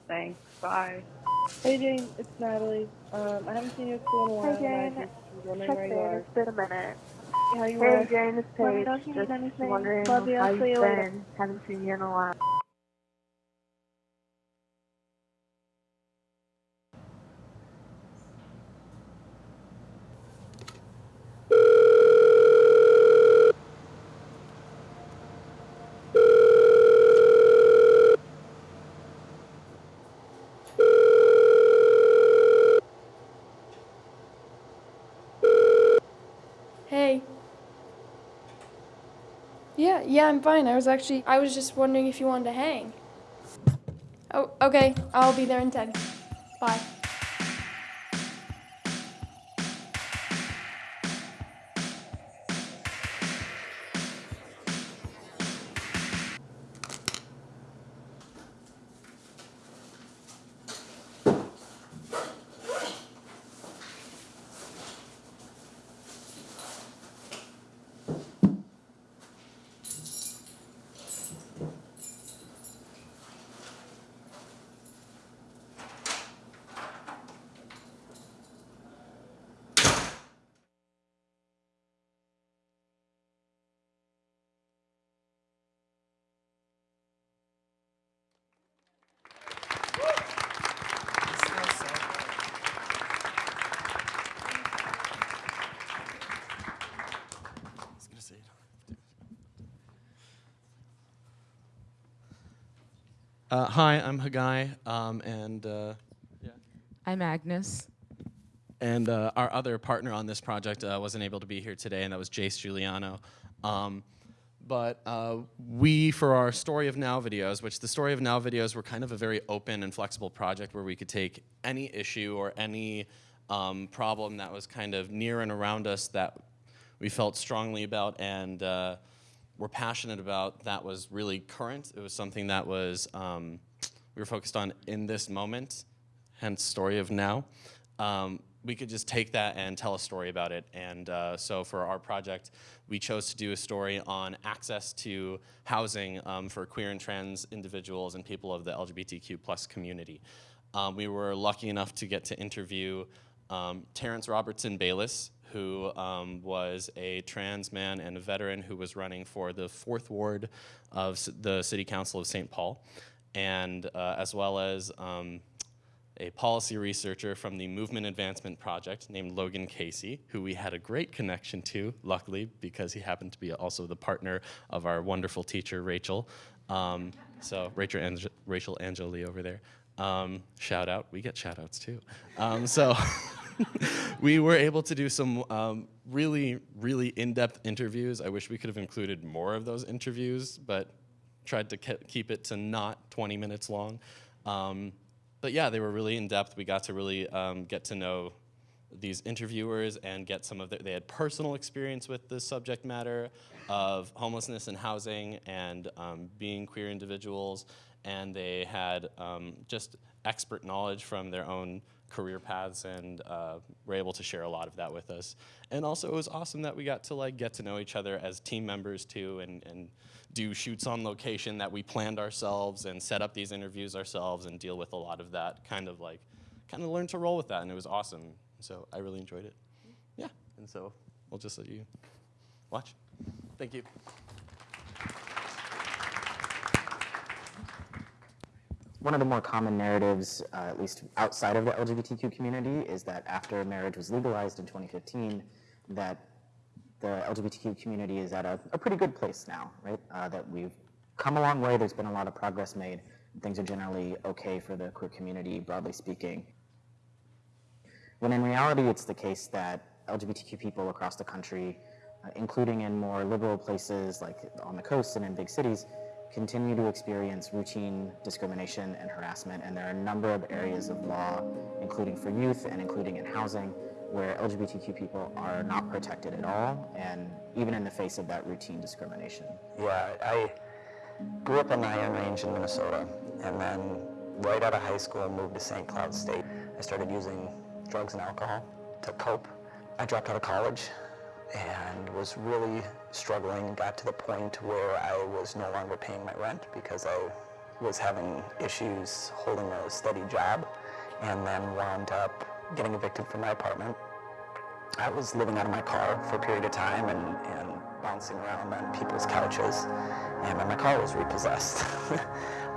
Thanks. Bye. Hey Jane, it's Natalie. Um, I haven't seen you at school in a while. Hi, Jane. and I just was wondering Check where in. you are. It's been a minute. How you Hey are? Jane, it's Paige. know if you Just wondering how you've later. been. Haven't seen you in a while. Hey. Yeah, I'm fine. I was actually, I was just wondering if you wanted to hang. Oh, okay. I'll be there in 10. Uh, hi, I'm Hagai, um, and uh, I'm Agnes. and uh, our other partner on this project uh, wasn't able to be here today, and that was Jace Giuliano. Um, but uh, we, for our Story of Now videos, which the Story of Now videos were kind of a very open and flexible project where we could take any issue or any um, problem that was kind of near and around us that we felt strongly about and uh, were passionate about that was really current. It was something that was um, we were focused on in this moment, hence story of now. Um, we could just take that and tell a story about it. And uh, so for our project, we chose to do a story on access to housing um, for queer and trans individuals and people of the LGBTQ plus community. Um, we were lucky enough to get to interview um, Terrence Robertson Bayless, who um, was a trans man and a veteran who was running for the fourth ward of the City Council of St. Paul, and uh, as well as um, a policy researcher from the Movement Advancement Project named Logan Casey, who we had a great connection to, luckily, because he happened to be also the partner of our wonderful teacher, Rachel. Um, so Rachel, Ange Rachel Angeli over there. Um, shout out, we get shout outs too. Um, so *laughs* *laughs* we were able to do some um, really, really in-depth interviews. I wish we could have included more of those interviews, but tried to ke keep it to not 20 minutes long. Um, but yeah, they were really in-depth. We got to really um, get to know these interviewers and get some of their, they had personal experience with the subject matter of homelessness and housing and um, being queer individuals, and they had um, just expert knowledge from their own career paths and uh, were able to share a lot of that with us. And also it was awesome that we got to like get to know each other as team members too and, and do shoots on location that we planned ourselves and set up these interviews ourselves and deal with a lot of that kind of like, kind of learn to roll with that and it was awesome. So I really enjoyed it. Yeah, and so we'll just let you watch. Thank you. One of the more common narratives, uh, at least outside of the LGBTQ community, is that after marriage was legalized in 2015, that the LGBTQ community is at a, a pretty good place now, right? Uh, that we've come a long way, there's been a lot of progress made, things are generally okay for the queer community, broadly speaking. When in reality, it's the case that LGBTQ people across the country, uh, including in more liberal places like on the coast and in big cities, continue to experience routine discrimination and harassment, and there are a number of areas of law, including for youth and including in housing, where LGBTQ people are not protected at all, and even in the face of that routine discrimination. Yeah, I grew up in Iron Range in Minnesota, and then right out of high school, moved to St. Cloud State. I started using drugs and alcohol to cope. I dropped out of college and was really struggling, got to the point where I was no longer paying my rent because I was having issues holding a steady job and then wound up getting evicted from my apartment. I was living out of my car for a period of time and, and bouncing around on people's couches and my car was repossessed. *laughs*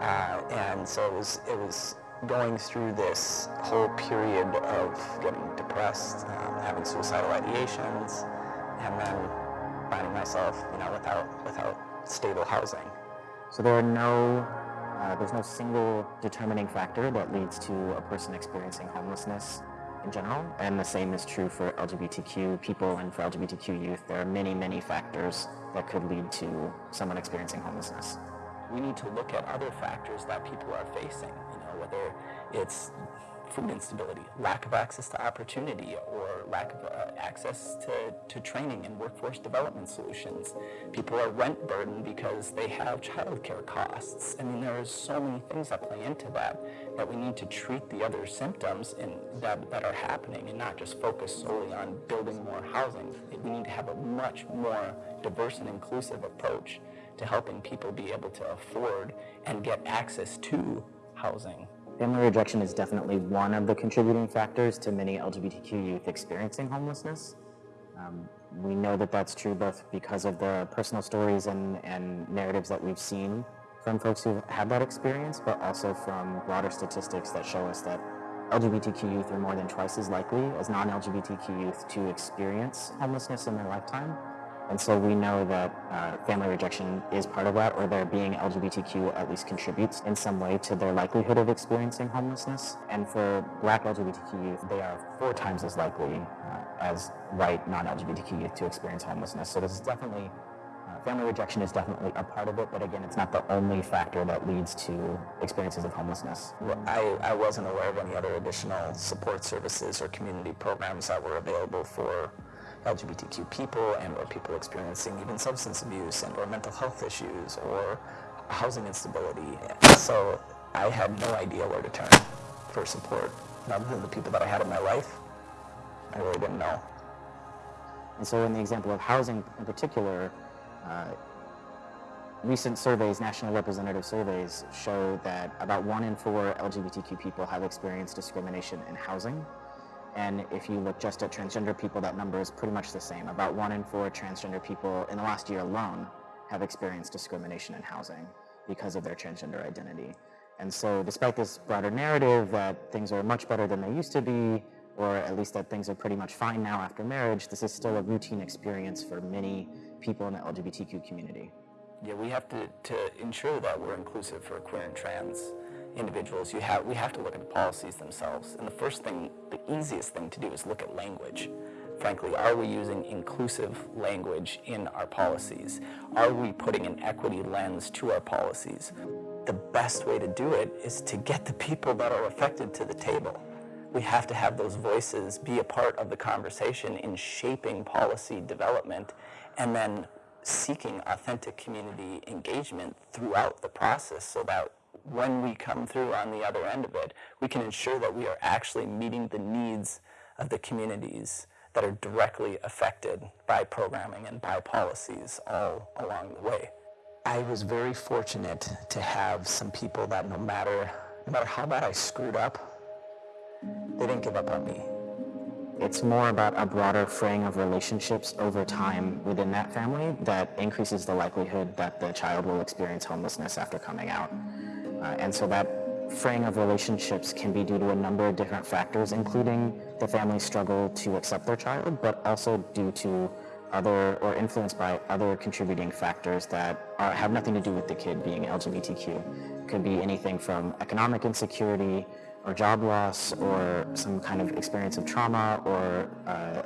uh, and so it was, it was going through this whole period of getting depressed, um, having suicidal ideations, and then finding myself, you know, without, without stable housing. So there are no, uh, there's no single determining factor that leads to a person experiencing homelessness in general, and the same is true for LGBTQ people and for LGBTQ youth. There are many, many factors that could lead to someone experiencing homelessness. We need to look at other factors that people are facing, you know, whether it's food instability, lack of access to opportunity, or lack of uh, access to, to training and workforce development solutions. People are rent burdened because they have childcare costs. I mean, there are so many things that play into that that we need to treat the other symptoms in, that, that are happening and not just focus solely on building more housing. We need to have a much more diverse and inclusive approach to helping people be able to afford and get access to housing. Family rejection is definitely one of the contributing factors to many LGBTQ youth experiencing homelessness. Um, we know that that's true both because of the personal stories and, and narratives that we've seen from folks who've had that experience, but also from broader statistics that show us that LGBTQ youth are more than twice as likely as non-LGBTQ youth to experience homelessness in their lifetime. And so we know that uh, family rejection is part of that, or their being LGBTQ at least contributes in some way to their likelihood of experiencing homelessness. And for black LGBTQ youth, they are four times as likely uh, as white non-LGBTQ youth to experience homelessness. So this is definitely, uh, family rejection is definitely a part of it, but again, it's not the only factor that leads to experiences of homelessness. I, I wasn't aware of any other additional support services or community programs that were available for LGBTQ people and or people experiencing even substance abuse and or mental health issues or housing instability. So I had no idea where to turn for support. Other than the people that I had in my life, I really didn't know. And so in the example of housing in particular, uh, recent surveys, national representative surveys, show that about one in four LGBTQ people have experienced discrimination in housing. And if you look just at transgender people, that number is pretty much the same. About one in four transgender people in the last year alone have experienced discrimination in housing because of their transgender identity. And so despite this broader narrative that things are much better than they used to be, or at least that things are pretty much fine now after marriage, this is still a routine experience for many people in the LGBTQ community. Yeah, we have to, to ensure that we're inclusive for queer and trans individuals. You have, we have to look at the policies themselves. And the first thing, the easiest thing to do is look at language. Frankly, are we using inclusive language in our policies? Are we putting an equity lens to our policies? The best way to do it is to get the people that are affected to the table. We have to have those voices be a part of the conversation in shaping policy development and then seeking authentic community engagement throughout the process so that when we come through on the other end of it, we can ensure that we are actually meeting the needs of the communities that are directly affected by programming and by policies all along the way. I was very fortunate to have some people that no matter, no matter how bad I screwed up, they didn't give up on me. It's more about a broader fraying of relationships over time within that family that increases the likelihood that the child will experience homelessness after coming out. Uh, and so that fraying of relationships can be due to a number of different factors, including the family's struggle to accept their child, but also due to other or influenced by other contributing factors that are, have nothing to do with the kid being LGBTQ. Could be anything from economic insecurity, or job loss or some kind of experience of trauma or uh,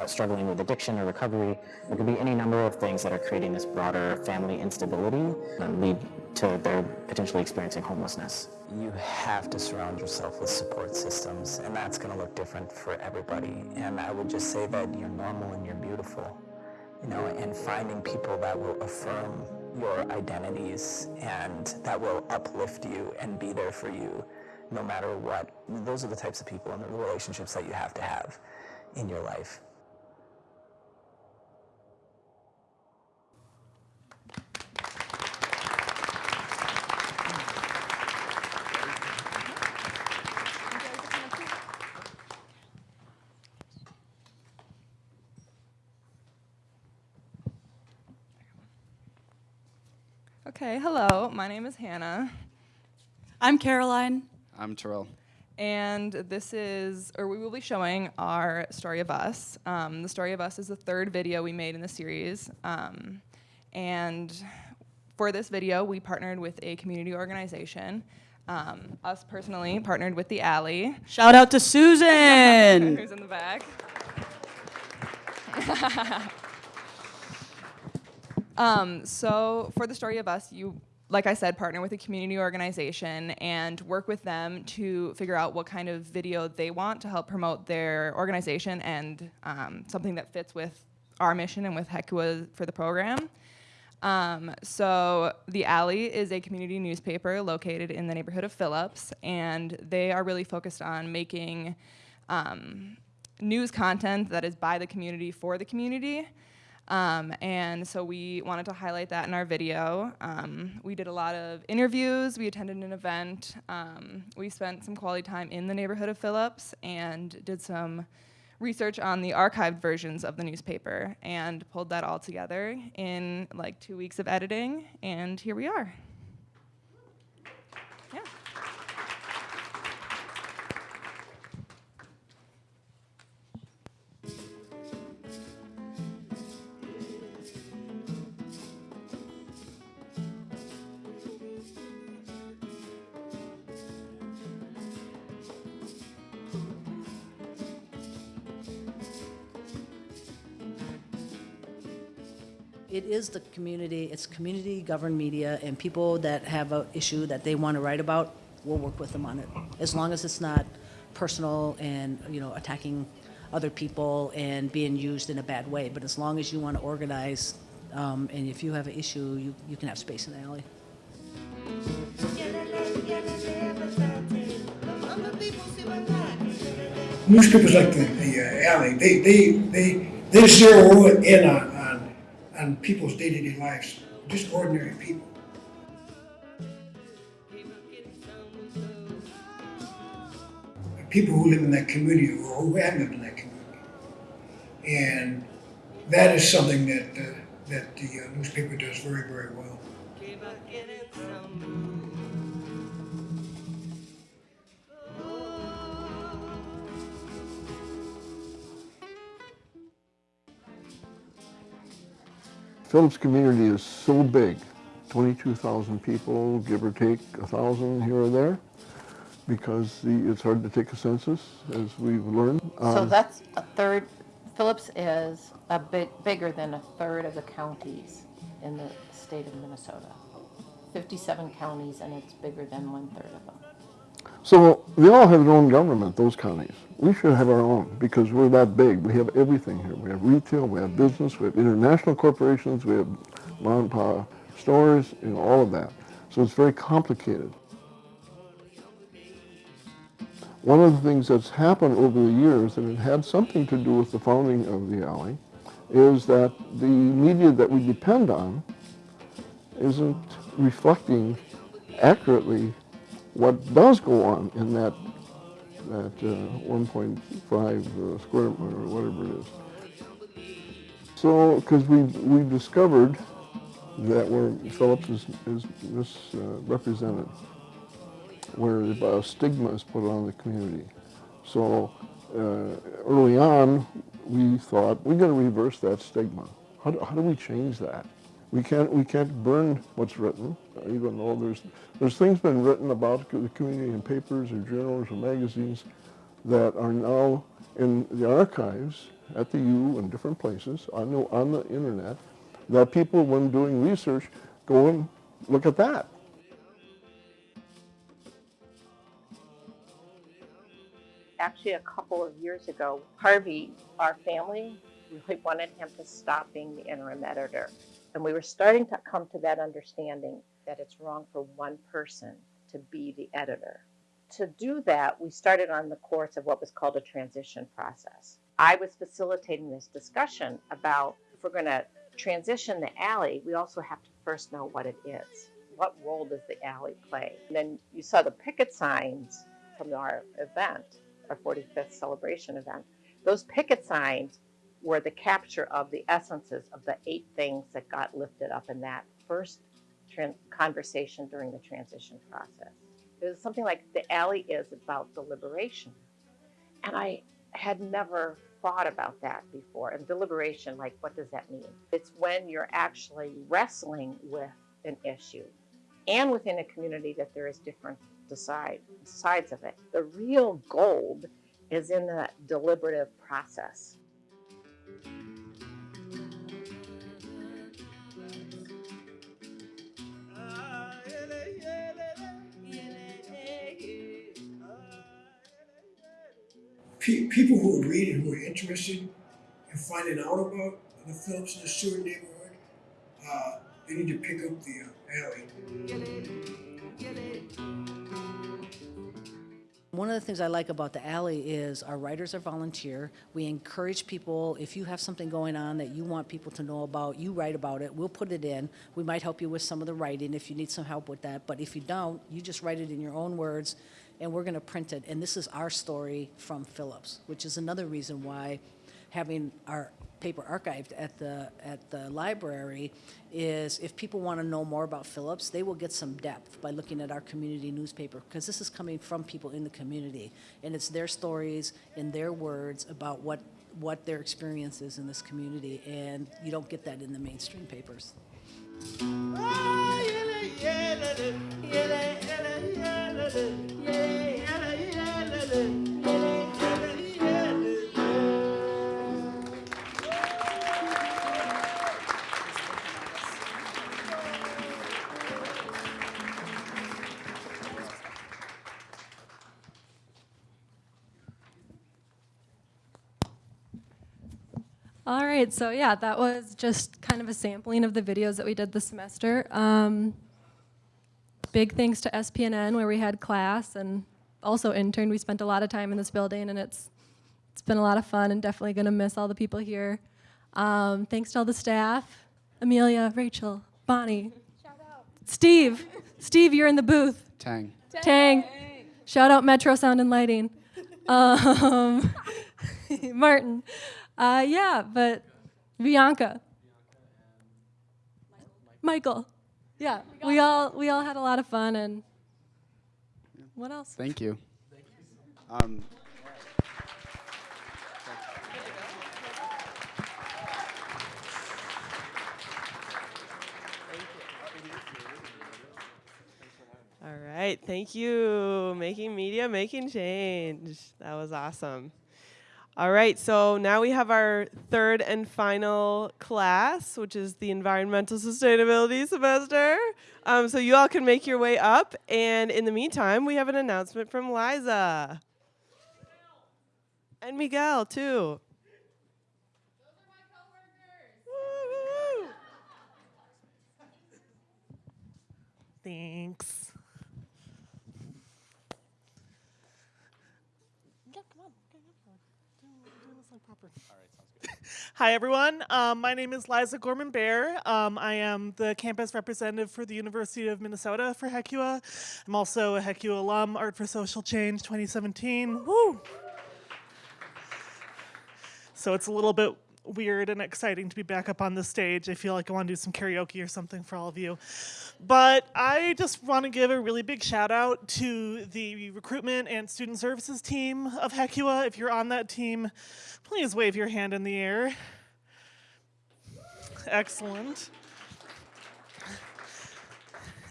uh, struggling with addiction or recovery. There could be any number of things that are creating this broader family instability and lead to their potentially experiencing homelessness. You have to surround yourself with support systems, and that's going to look different for everybody. And I would just say that you're normal and you're beautiful, you know, and finding people that will affirm your identities and that will uplift you and be there for you no matter what. Those are the types of people and the relationships that you have to have in your life. Okay, hello, my name is Hannah. I'm Caroline. I'm Terrell. And this is, or we will be showing our Story of Us. Um, the Story of Us is the third video we made in the series. Um, and for this video, we partnered with a community organization. Um, us personally partnered with the Alley. Shout out to Susan! *laughs* Who's in the back. *laughs* um, so for the Story of Us, you like I said, partner with a community organization and work with them to figure out what kind of video they want to help promote their organization and um, something that fits with our mission and with HECUA for the program. Um, so The Alley is a community newspaper located in the neighborhood of Phillips, and they are really focused on making um, news content that is by the community for the community. Um, and so we wanted to highlight that in our video. Um, we did a lot of interviews, we attended an event, um, we spent some quality time in the neighborhood of Phillips and did some research on the archived versions of the newspaper and pulled that all together in like two weeks of editing, and here we are. It is the community, it's community-governed media, and people that have an issue that they want to write about, we'll work with them on it. As long as it's not personal and, you know, attacking other people and being used in a bad way. But as long as you want to organize, um, and if you have an issue, you, you can have space in the alley. Newspapers like the, the uh, alley, they, they, they, they zero in on, on, people's day-to-day lives, just ordinary people. People who live in that community or who have lived in that community. And that is something that, uh, that the uh, newspaper does very, very well. Phillips community is so big, 22,000 people, give or take a 1,000 here or there, because the, it's hard to take a census, as we've learned. So Um, that's a third, Phillips is a bit bigger than a third of the counties in the state of Minnesota. 57 counties, and it's bigger than one-third of them. So they all have their own government, those counties. We should have our own because we're that big. We have everything here. We have retail, we have business, we have international corporations, we have mom stores, you know, all of that. So it's very complicated. One of the things that's happened over the years, and it had something to do with the founding of the alley, is that the media that we depend on isn't reflecting accurately what does go on in that that uh, 1.5 uh, square or whatever it is. So, because we we discovered that where Phillips is, is misrepresented, where a stigma is put on the community. So uh, early on, we thought we're going to reverse that stigma. How do, how do we change that? We can't we can't burn what's written, even though there's there's things been written about the community in papers or journals or magazines that are now in the archives at the U and different places on the on the internet that people when doing research go and look at that. actually a couple of years ago, Harvey, our family, really wanted him to stop being the interim editor. And we were starting to come to that understanding that it's wrong for one person to be the editor. To do that, we started on the course of what was called a transition process. I was facilitating this discussion about if we're going to transition the alley, we also have to first know what it is. What role does the alley play? And then you saw the picket signs from our event our 45th celebration event. Those picket signs were the capture of the essences of the eight things that got lifted up in that first conversation during the transition process. It was something like the alley is about deliberation. And I had never thought about that before. And deliberation, like, what does that mean? It's when you're actually wrestling with an issue and within a community that there is different decide sides of it. The real gold is in the deliberative process. Pe- people who are reading, who are interested in finding out about the Phillips and the Stewart neighborhood, uh, they need to pick up the uh, alley. One of the things I like about the alley is our writers are volunteer. We encourage people, if you have something going on that you want people to know about, you write about it, we'll put it in. We might help you with some of the writing if you need some help with that, but if you don't, you just write it in your own words and we're gonna print it. And this is our story from Phillips, which is another reason why having our paper archived at the at the library is if people want to know more about Phillips, they will get some depth by looking at our community newspaper because this is coming from people in the community and it's their stories in their words about what what their experience is in this community and you don't get that in the mainstream papers. All right, so yeah, that was just kind of a sampling of the videos that we did this semester. Um, big thanks to SPNN where we had class and also interned. We spent a lot of time in this building and it's it's been a lot of fun and definitely gonna miss all the people here. Um, thanks to all the staff, Amelia, Rachel, Bonnie, Steve. Steve, you're in the booth. Tang. Tang. Shout out Metro Sound and Lighting. Um, *laughs* Martin. Uh, yeah, but Bianca. Michael. Yeah, we all we all had a lot of fun, and what else? Thank you. Um, all right, thank you. Making media, making change. That was awesome. All right, so now we have our third and final class, which is the environmental sustainability semester. Um, so you all can make your way up. And in the meantime, we have an announcement from Liza. And Miguel, too. Thanks. Hi, everyone. Um, my name is Liza Gorman Bear. Um, I am the campus representative for the University of Minnesota for HECUA. I'm also a HECUA alum, Art for Social Change 2017. Woo! So it's a little bit weird and exciting to be back up on the stage. I feel like I want to do some karaoke or something for all of you. But I just want to give a really big shout out to the recruitment and student services team of HECUA. If you're on that team, please wave your hand in the air. Excellent.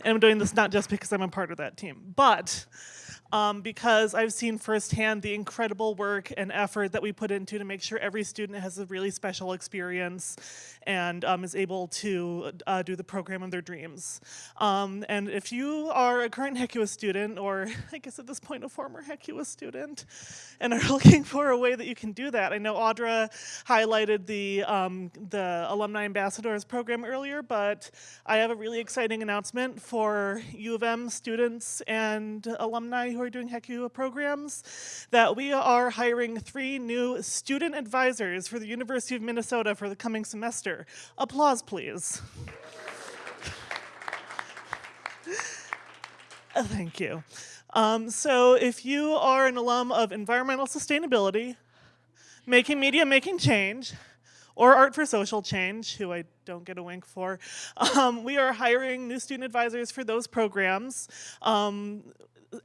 And I'm doing this not just because I'm a part of that team, but um, because I've seen firsthand the incredible work and effort that we put into to make sure every student has a really special experience and um, is able to uh, do the program of their dreams. Um, and if you are a current HECUA student, or *laughs* I guess at this point a former HECUA student, and are *laughs* looking for a way that you can do that, I know Audra highlighted the, um, the Alumni Ambassadors program earlier, but I have a really exciting announcement for U of M students and alumni who are doing HECUA programs that we are hiring three new student advisors for the University of Minnesota for the coming semester. Applause, please. *laughs* Uh, Thank you. Um, so if you are an alum of environmental sustainability, making media, making change, or Art for Social Change, who I don't get a wink for, *laughs* um, we are hiring new student advisors for those programs. Um,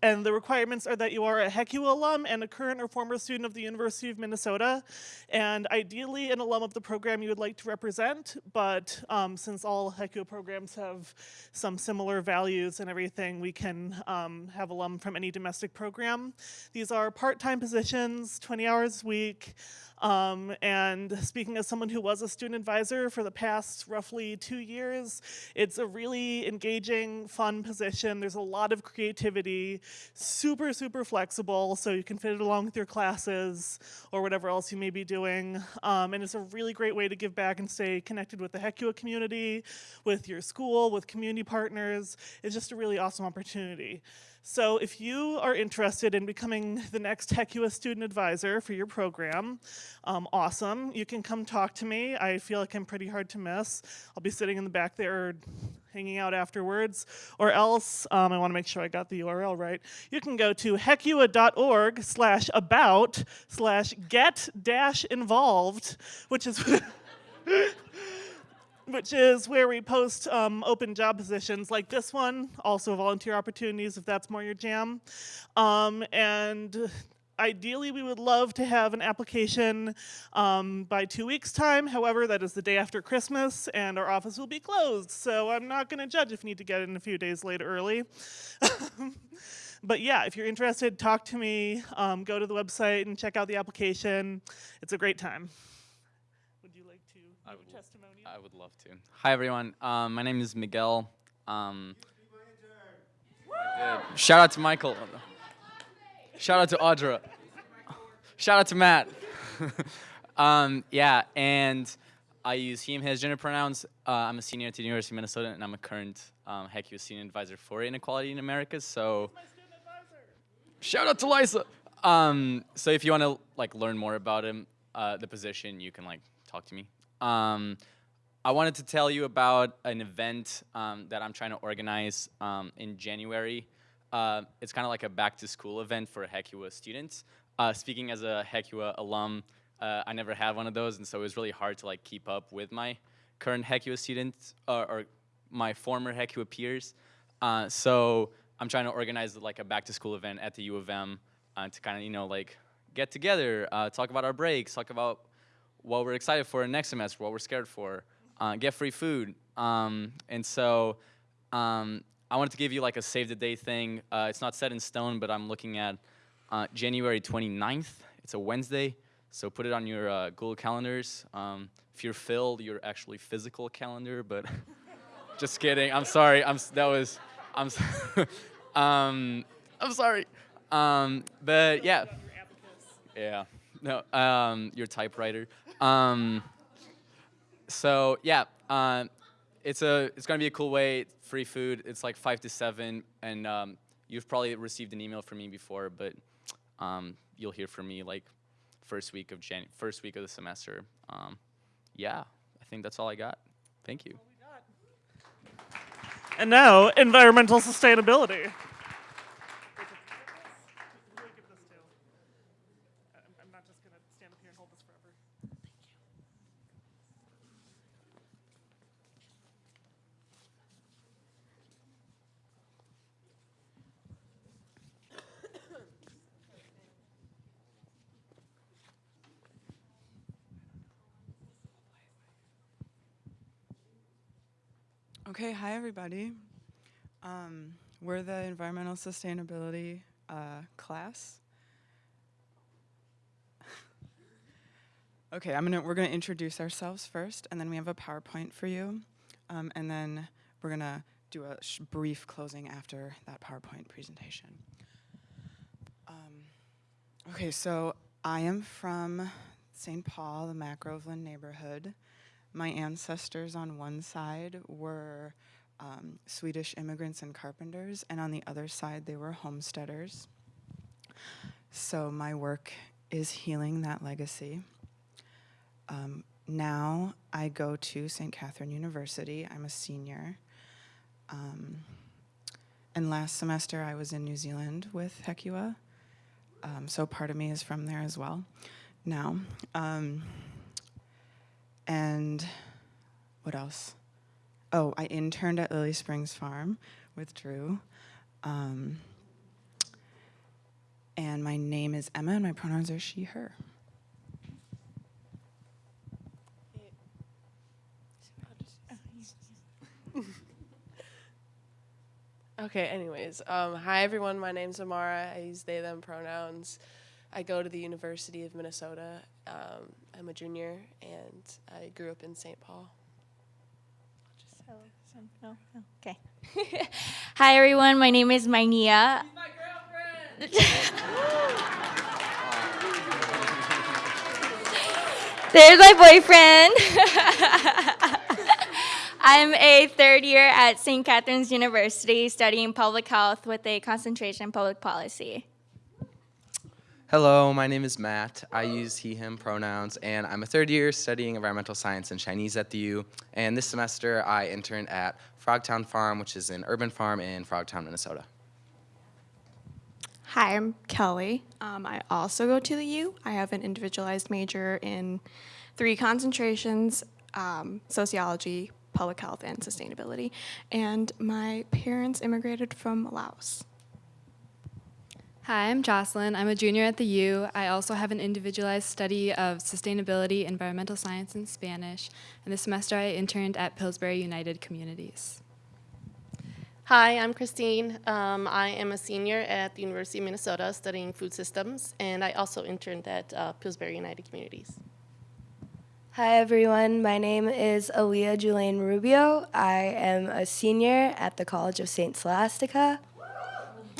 and the requirements are that you are a HECUA alum and a current or former student of the University of Minnesota, and ideally an alum of the program you would like to represent, but um, since all HECUA programs have some similar values and everything, we can um, have alum from any domestic program. These are part-time positions, 20 hours a week, um, and speaking as someone who was a student advisor for the past roughly two years, it's a really engaging, fun position. There's a lot of creativity, super, super flexible, so you can fit it along with your classes or whatever else you may be doing. Um, and it's a really great way to give back and stay connected with the HECUA community, with your school, with community partners. It's just a really awesome opportunity. So if you are interested in becoming the next HECUA student advisor for your program, um, awesome. You can come talk to me. I feel like I'm pretty hard to miss. I'll be sitting in the back there hanging out afterwards. Or else, um, I want to make sure I got the URL right. You can go to hecua.org slash about slash get dash involved, which is *laughs* *laughs* which is where we post um, open job positions like this one, also volunteer opportunities if that's more your jam. Um, and ideally we would love to have an application um, by two weeks time. However, that is the day after Christmas and our office will be closed. So I'm not gonna judge if you need to get in a few days late early. *laughs* but yeah, if you're interested, talk to me, um, go to the website and check out the application. It's a great time. Would you like to I would, testimonial? I would love to. Hi, everyone. Um, my name is Miguel. Um, Shout out to Michael. Shout out to Audra. Shout out to Matt. *laughs* um, yeah, and I use he, him, his gender pronouns. Uh, I'm a senior at the University of Minnesota, and I'm a current um, HECUA senior advisor for Inequality in America. So, shout out to Lisa. Um, so if you want to like learn more about him, uh, the position, you can like talk to me. Um, I wanted to tell you about an event um, that I'm trying to organize um, in January. Uh, it's kind of like a back to school event for HECUA students. Uh, speaking as a HECUA alum, uh, I never had one of those, and so it was really hard to like keep up with my current HECUA students or, my former HECUA peers. Uh, so I'm trying to organize like a back to school event at the U of M uh, to kind of you know like get together, uh, talk about our breaks, talk about what we're excited for next semester, what we're scared for, uh, get free food. Um, and so um, I wanted to give you like a save the date thing. Uh, it's not set in stone, but I'm looking at uh, January 29th. It's a Wednesday, so put it on your uh, Google calendars. Um, if you're Phil, your actually physical calendar, but *laughs* just kidding. I'm sorry. I'm that was I'm *laughs* um I'm sorry. Um, but yeah. Yeah. No. Um, your typewriter. Um, so yeah. Um, it's a it's gonna be a cool way. Free food. It's like five to seven, and um, you've probably received an email from me before, but um, you'll hear from me like first week of Jan first week of the semester. Um, yeah, I think that's all I got. Thank you. And now, environmental sustainability. Okay, hi everybody. Um, we're the environmental sustainability uh, class. *laughs* okay, I'm gonna we're gonna introduce ourselves first, and then we have a PowerPoint for you, um, and then we're gonna do a brief closing after that PowerPoint presentation. Um, okay, so I am from St. Paul, the Mac-Groveland neighborhood. My ancestors on one side were um, Swedish immigrants and carpenters, and on the other side, they were homesteaders. So my work is healing that legacy. Um, now I go to St. Catherine University. I'm a senior. Um, and last semester I was in New Zealand with HECUA. Um, so part of me is from there as well now. Um, and what else? Oh, I interned at Lily Springs Farm with Drew. Um, and my name is Emma, and my pronouns are she, her. *laughs* Okay, anyways, um, hi everyone. My name's Amara. I use they, them pronouns. I go to the University of Minnesota. Um, I'm a junior and I grew up in St. Paul. So, so, no, no, okay. *laughs* Hi everyone, my name is Mania. *laughs* There's my boyfriend. *laughs* I'm a third year at St. Catherine's University studying public health with a concentration in public policy. Hello, my name is Matt. I use he, him pronouns, and I'm a third year studying environmental science and Chinese at the U. And this semester, I interned at Frogtown Farm, which is an urban farm in Frogtown, Minnesota. Hi, I'm Kelly. Um, I also go to the U. I have an individualized major in three concentrations um, sociology, public health, and sustainability. And my parents immigrated from Laos. Hi, I'm Jocelyn. I'm a junior at the U. I also have an individualized study of sustainability, environmental science, and Spanish. And this semester I interned at Pillsbury United Communities. Hi, I'm Christine. Um, I am a senior at the University of Minnesota studying food systems, and I also interned at uh, Pillsbury United Communities. Hi everyone, my name is Aaliyah Julaine Rubio. I am a senior at the College of St. Scholastica.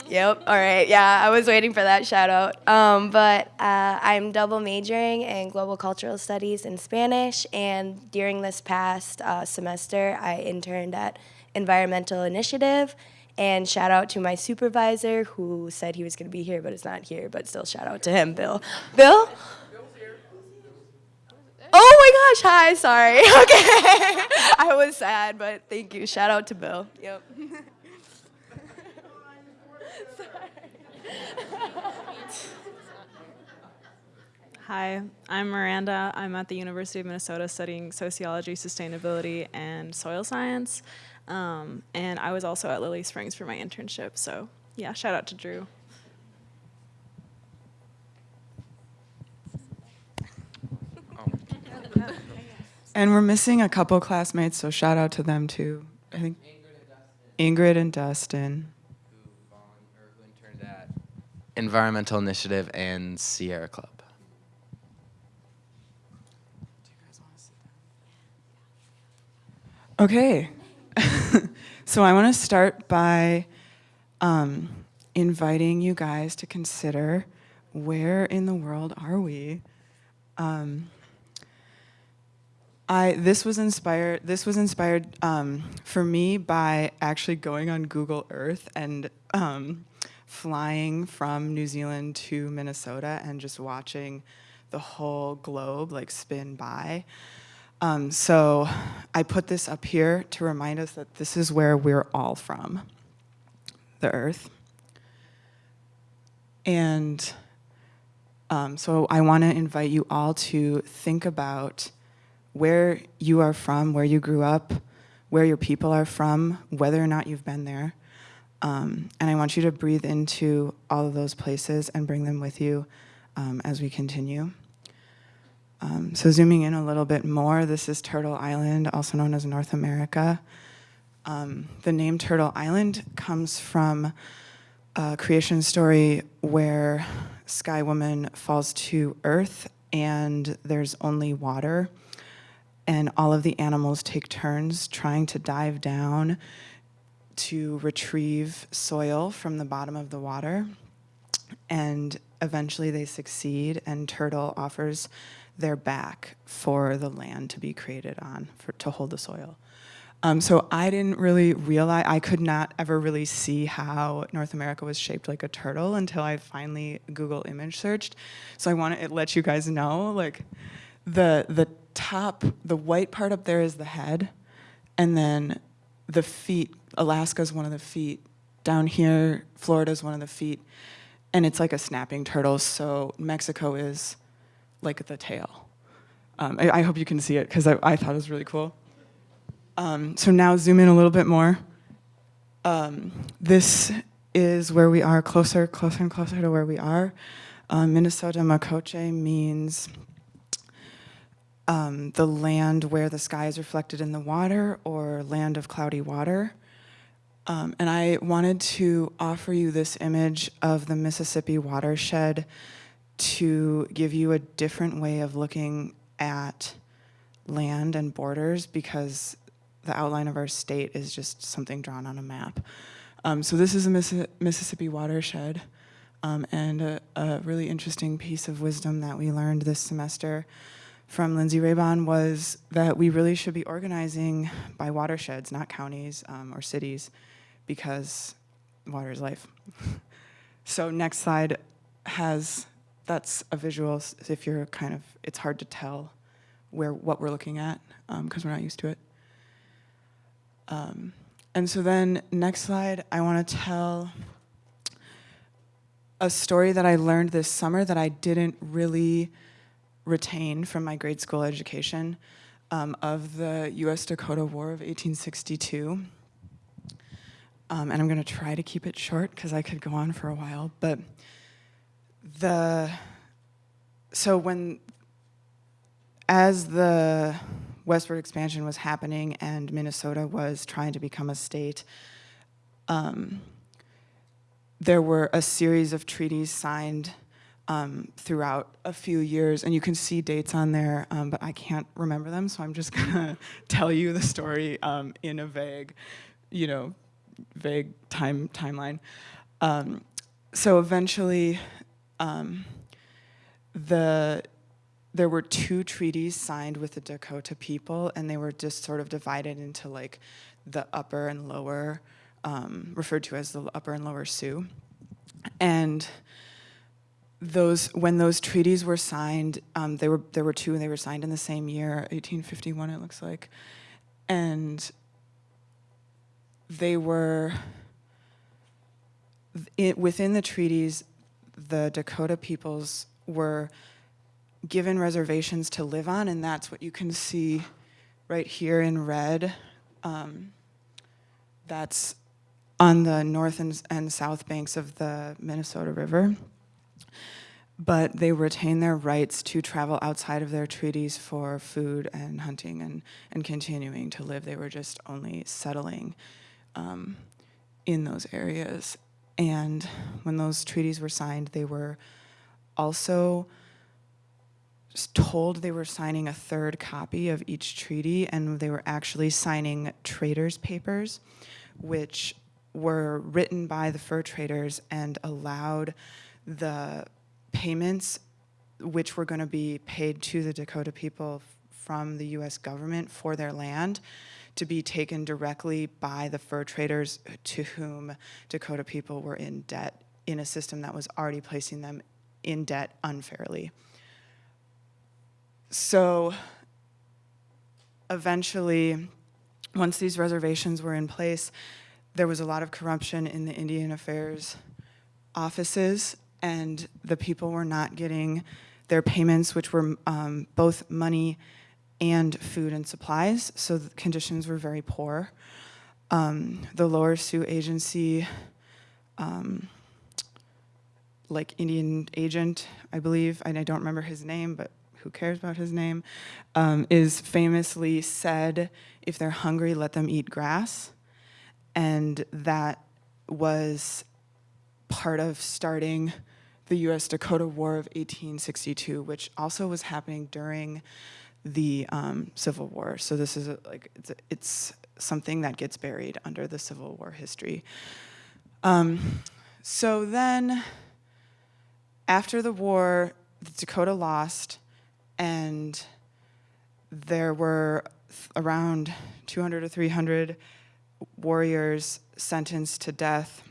Yep, all right, yeah, I was waiting for that shout out. Um, but uh, I'm double majoring in global cultural studies and Spanish, and during this past uh, semester, I interned at Environmental Initiative. And shout out to my supervisor who said he was going to be here but is not here, but still shout out to him, Bill. Bill? Oh my gosh, hi, sorry. *laughs* Okay. *laughs* I was sad, but thank you. Shout out to Bill. Yep. *laughs* Hi, I'm Miranda. I'm at the University of Minnesota studying sociology, sustainability, and soil science. Um, and I was also at Lily Springs for my internship. So, yeah, shout out to Drew. And we're missing a couple classmates, so shout out to them too. I think. Ingrid and Dustin. Environmental Initiative and Sierra Club. Okay. *laughs* so I want to start by um, inviting you guys to consider where in the world are we? Um, I this was inspired this was inspired um, for me by actually going on Google Earth and um, flying from New Zealand to Minnesota and just watching the whole globe like spin by. Um, so I put this up here to remind us that this is where we're all from, the Earth. And um, so I want to invite you all to think about where you are from, where you grew up, where your people are from, whether or not you've been there. Um, and I want you to breathe into all of those places and bring them with you um, as we continue. Um, so zooming in a little bit more, this is Turtle Island, also known as North America. Um, the name Turtle Island comes from a creation story where Sky Woman falls to Earth and there's only water and all of the animals take turns trying to dive down to retrieve soil from the bottom of the water. And eventually they succeed and Turtle offers their back for the land to be created on, for, to hold the soil. Um, so I didn't really realize, I could not ever really see how North America was shaped like a turtle until I finally Google image searched. So I want to let you guys know, like the, the top, the white part up there is the head, and then the feet, Alaska's one of the feet, down here, Florida's one of the feet, and it's like a snapping turtle, so Mexico is like the tail. Um, I, I, hope you can see it because I, I, thought it was really cool. Um, so now zoom in a little bit more. Um, this is where we are closer, closer and closer to where we are. Um, Minnesota Makoche means um, the land where the sky is reflected in the water or land of cloudy water. Um, and I wanted to offer you this image of the Mississippi watershed to give you a different way of looking at land and borders because the outline of our state is just something drawn on a map. Um, so this is a Miss Mississippi watershed um, and a, a, really interesting piece of wisdom that we learned this semester from Lindsay Raybon was that we really should be organizing by watersheds, not counties um, or cities, because water is life. *laughs* so next slide has that's a visual if you're kind of, it's hard to tell where what we're looking at because um, we're not used to it. Um, and so then next slide, I want to tell a story that I learned this summer that I didn't really retain from my grade school education um, of the US Dakota War of 1862. Um, and I'm going to try to keep it short because I could go on for a while. But the so when as the westward expansion was happening and Minnesota was trying to become a state, um, there were a series of treaties signed um, throughout a few years, and you can see dates on there, um, but I can't remember them, so I'm just gonna *laughs* tell you the story um, in a vague, you know, vague time timeline. Um, so eventually, um, the there were two treaties signed with the Dakota people, and they were just sort of divided into like the upper and lower, um, referred to as the upper and lower Sioux. And those when those treaties were signed, um, were there were two, and they were signed in the same year, 1851, it looks like, and they were it, within the treaties the Dakota peoples were given reservations to live on, and that's what you can see right here in red. Um, that's on the north and, and south banks of the Minnesota River. But they retain their rights to travel outside of their treaties for food and hunting and, and continuing to live. They were just only settling um, in those areas. And when those treaties were signed, they were also told they were signing a third copy of each treaty, and they were actually signing traders' papers, which were written by the fur traders and allowed the payments which were going to be paid to the Dakota people from the US government for their land to be taken directly by the fur traders to whom Dakota people were in debt in a system that was already placing them in debt unfairly. So eventually, once these reservations were in place, there was a lot of corruption in the Indian Affairs offices, and the people were not getting their payments, which were um, both money and food and supplies. So the conditions were very poor. Um, the Lower Sioux Agency, um, like Indian agent, I believe, and I don't remember his name, but who cares about his name, um, is famously said, if they're hungry, let them eat grass. And that was part of starting the US Dakota War of 1862, which also was happening during the um, Civil War. So this is a, like, it's, a, it's something that gets buried under the Civil War history. Um, so then, after the war, the Dakota lost, and there were around 200 or 300 warriors sentenced to death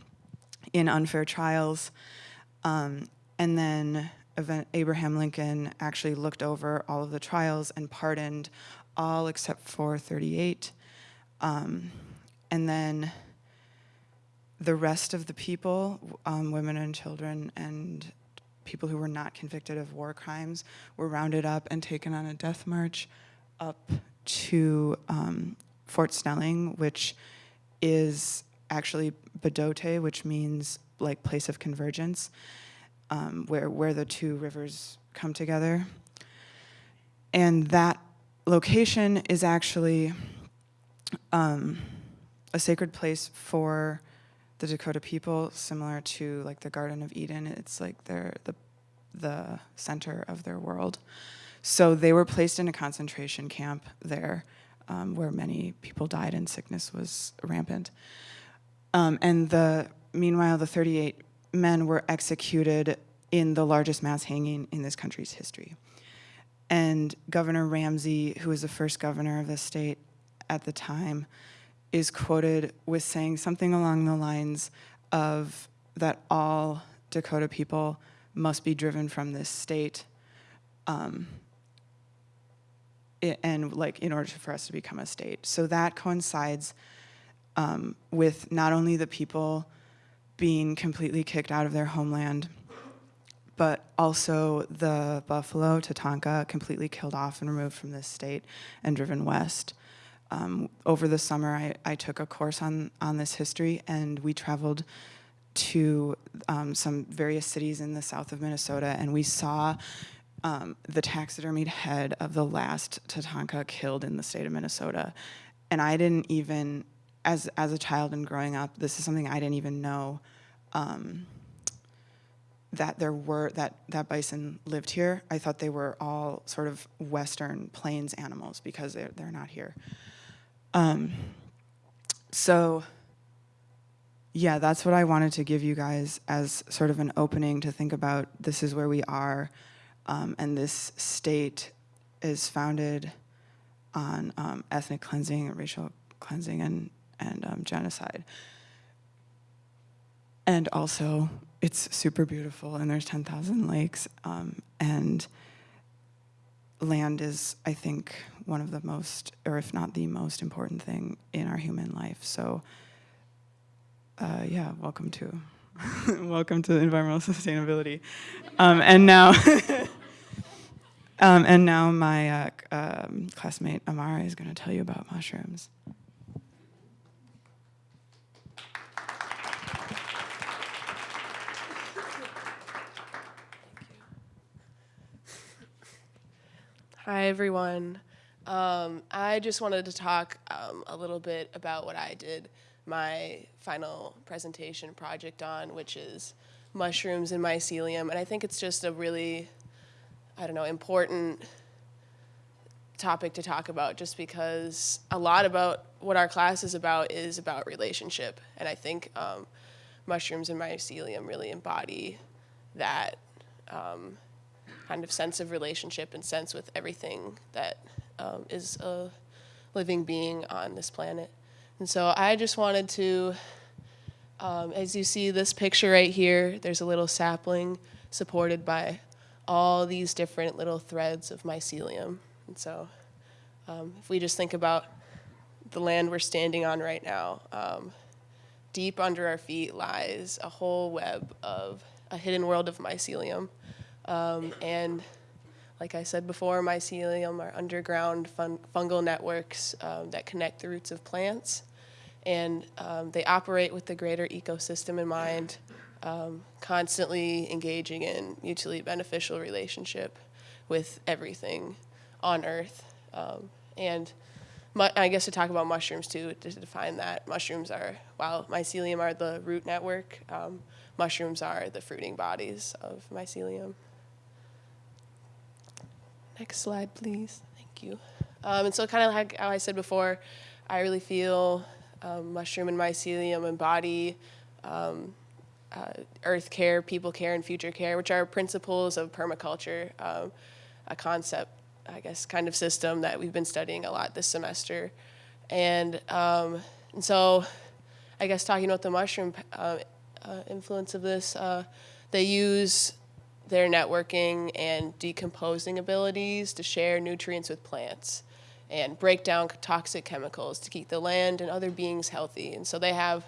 in unfair trials. Um, and then event- Abraham Lincoln actually looked over all of the trials and pardoned all except for 38. Um, and then the rest of the people, um, women and children and people who were not convicted of war crimes, were rounded up and taken on a death march up to um, Fort Snelling, which is actually Bdote, which means like place of convergence, um, where where the two rivers come together. And that location is actually um, a sacred place for the Dakota people, similar to like the Garden of Eden. It's like they're the the center of their world. So they were placed in a concentration camp there, um, where many people died and sickness was rampant. Um, and the meanwhile, the 38 men were executed in the largest mass hanging in this country's history. And Governor Ramsey, who was the first governor of the state at the time, is quoted with saying something along the lines of that all Dakota people must be driven from this state um, and like in order for us to become a state. So that coincides um, with not only the people being completely kicked out of their homeland, but also the buffalo, Tatanka, completely killed off and removed from this state and driven west. Um, over the summer, I, I took a course on, on this history, and we traveled to um, some various cities in the south of Minnesota, and we saw um, the taxidermied head of the last Tatanka killed in the state of Minnesota. And I didn't even, as, as a child and growing up, this is something I didn't even know um, that there were, that, that bison lived here. I thought they were all sort of western plains animals because they're, they're not here. Um, so yeah, that's what I wanted to give you guys as sort of an opening to think about this is where we are, um, and this state is founded on um, ethnic cleansing, and racial cleansing, and, and um, genocide. And also, it's super beautiful, and there's 10,000 lakes, um, and land is, I think, one of the most, or if not the most important thing in our human life. So, uh, yeah, welcome to, *laughs* welcome to environmental sustainability. Um, and now, *laughs* um, and now my uh, um, classmate Amara is going to tell you about mushrooms. Hi, everyone. Um, I just wanted to talk um, a little bit about what I did my final presentation project on, which is mushrooms and mycelium. And I think it's just a really, I don't know, important topic to talk about just because a lot about what our class is about is about relationship. And I think um, mushrooms and mycelium really embody that um, kind of sense of relationship and sense with everything that um, is a living being on this planet. And so I just wanted to, um, as you see this picture right here, there's a little sapling supported by all these different little threads of mycelium. And so um, if we just think about the land we're standing on right now, um, deep under our feet lies a whole web of a hidden world of mycelium. Um, and like I said before, mycelium are underground fun fungal networks um, that connect the roots of plants. And um, they operate with the greater ecosystem in mind, um, constantly engaging in mutually beneficial relationship with everything on Earth. Um, and I guess to talk about mushrooms too, to define that, mushrooms are, while mycelium are the root network, um, mushrooms are the fruiting bodies of mycelium. Next slide, please. Thank you. Um, and so kind of like how I said before, I really feel um, mushroom and mycelium embody um, uh, earth care, people care, and future care, which are principles of permaculture, um, a concept, I guess, kind of system that we've been studying a lot this semester. And, um, and so I guess talking about the mushroom uh, uh, influence of this, uh, they use their networking and decomposing abilities to share nutrients with plants and break down toxic chemicals to keep the land and other beings healthy. And so they have,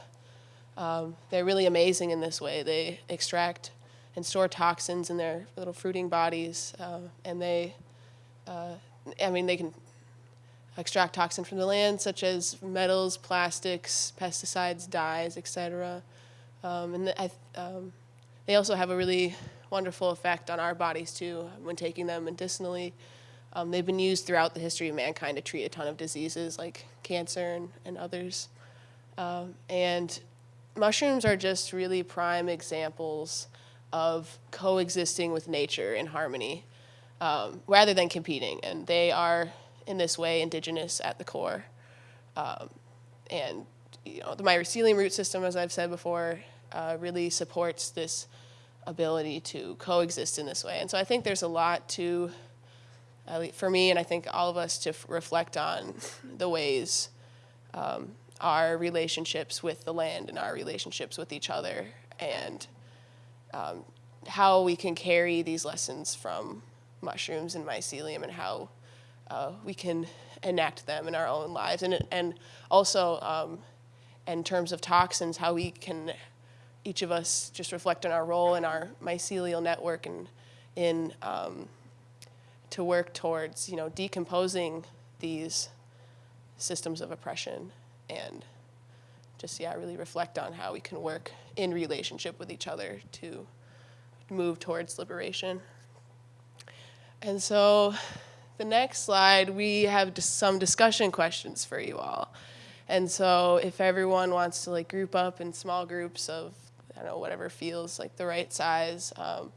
um, they're really amazing in this way. They extract and store toxins in their little fruiting bodies, uh, and they, uh, I mean, they can extract toxin from the land, such as metals, plastics, pesticides, dyes, etc. Um, and the, I, um, they also have a really wonderful effect on our bodies too when taking them medicinally. Um, they've been used throughout the history of mankind to treat a ton of diseases like cancer and, and others. Um, and mushrooms are just really prime examples of coexisting with nature in harmony um, rather than competing. And they are, in this way, indigenous at the core. Um, and you know, the mycelium root system, as I've said before, uh, really supports this ability to coexist in this way. And so I think there's a lot to, for me, and I think all of us, to reflect on the ways um, our relationships with the land and our relationships with each other and um, how we can carry these lessons from mushrooms and mycelium and how uh, we can enact them in our own lives. And, and also, um, in terms of toxins, how we can each of us just reflect on our role in our mycelial network and in um, to work towards you know decomposing these systems of oppression and just yeah really reflect on how we can work in relationship with each other to move towards liberation. And so the next slide we have some discussion questions for you all. And so if everyone wants to like group up in small groups of I don't know, whatever feels like the right size. Um,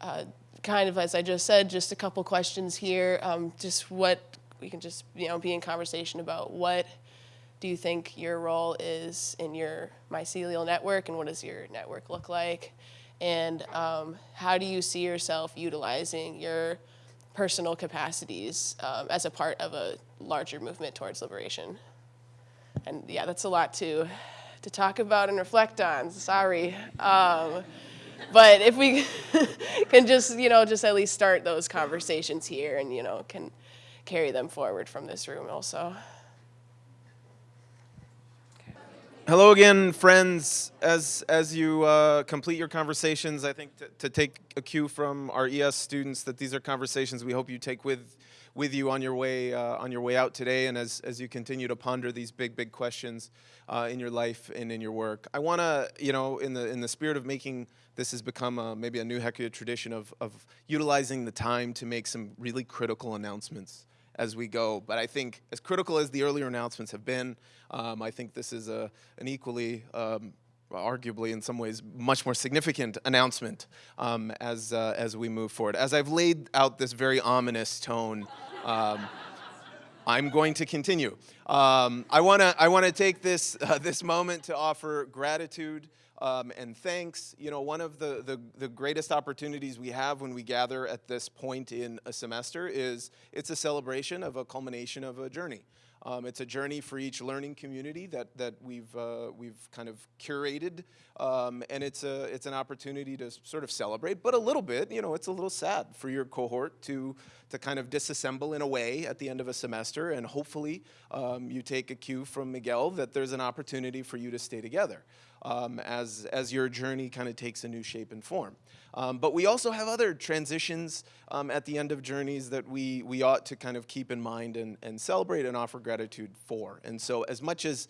uh, kind of as I just said, just a couple questions here. Um, just what we can just you know be in conversation about what do you think your role is in your mycelial network and what does your network look like? And um, how do you see yourself utilizing your personal capacities um, as a part of a larger movement towards liberation? And yeah, that's a lot to to talk about and reflect on. Sorry. Um, but if we *laughs* can just, you know, just at least start those conversations here and, you know, can carry them forward from this room also. Hello again, friends. As as you uh, complete your conversations, I think to, to take a cue from our ES students that these are conversations we hope you take with with you on your way uh, on your way out today, and as as you continue to ponder these big big questions uh, in your life and in your work. I want to, you know, in the in the spirit of making this has become a, maybe a new HECUA tradition of of utilizing the time to make some really critical announcements as we go. But I think as critical as the earlier announcements have been, um, I think this is a, an equally um, arguably in some ways much more significant announcement um, as, uh, as we move forward. As I've laid out this very ominous tone, um, I'm going to continue. Um, I want to I want to take this *laughs* uh, this moment to offer gratitude um, and thanks. You know, one of the, the the greatest opportunities we have when we gather at this point in a semester is it's a celebration of a culmination of a journey. Um, it's a journey for each learning community that, that we've, uh, we've kind of curated, um, and it's, a, it's an opportunity to sort of celebrate, but a little bit, you know, it's a little sad for your cohort to, to kind of disassemble in a way at the end of a semester, and hopefully um, you take a cue from Miguel that there's an opportunity for you to stay together um, as, as your journey kind of takes a new shape and form. Um, but we also have other transitions um, at the end of journeys that we, we ought to kind of keep in mind and, and celebrate and offer gratitude for. And so as much as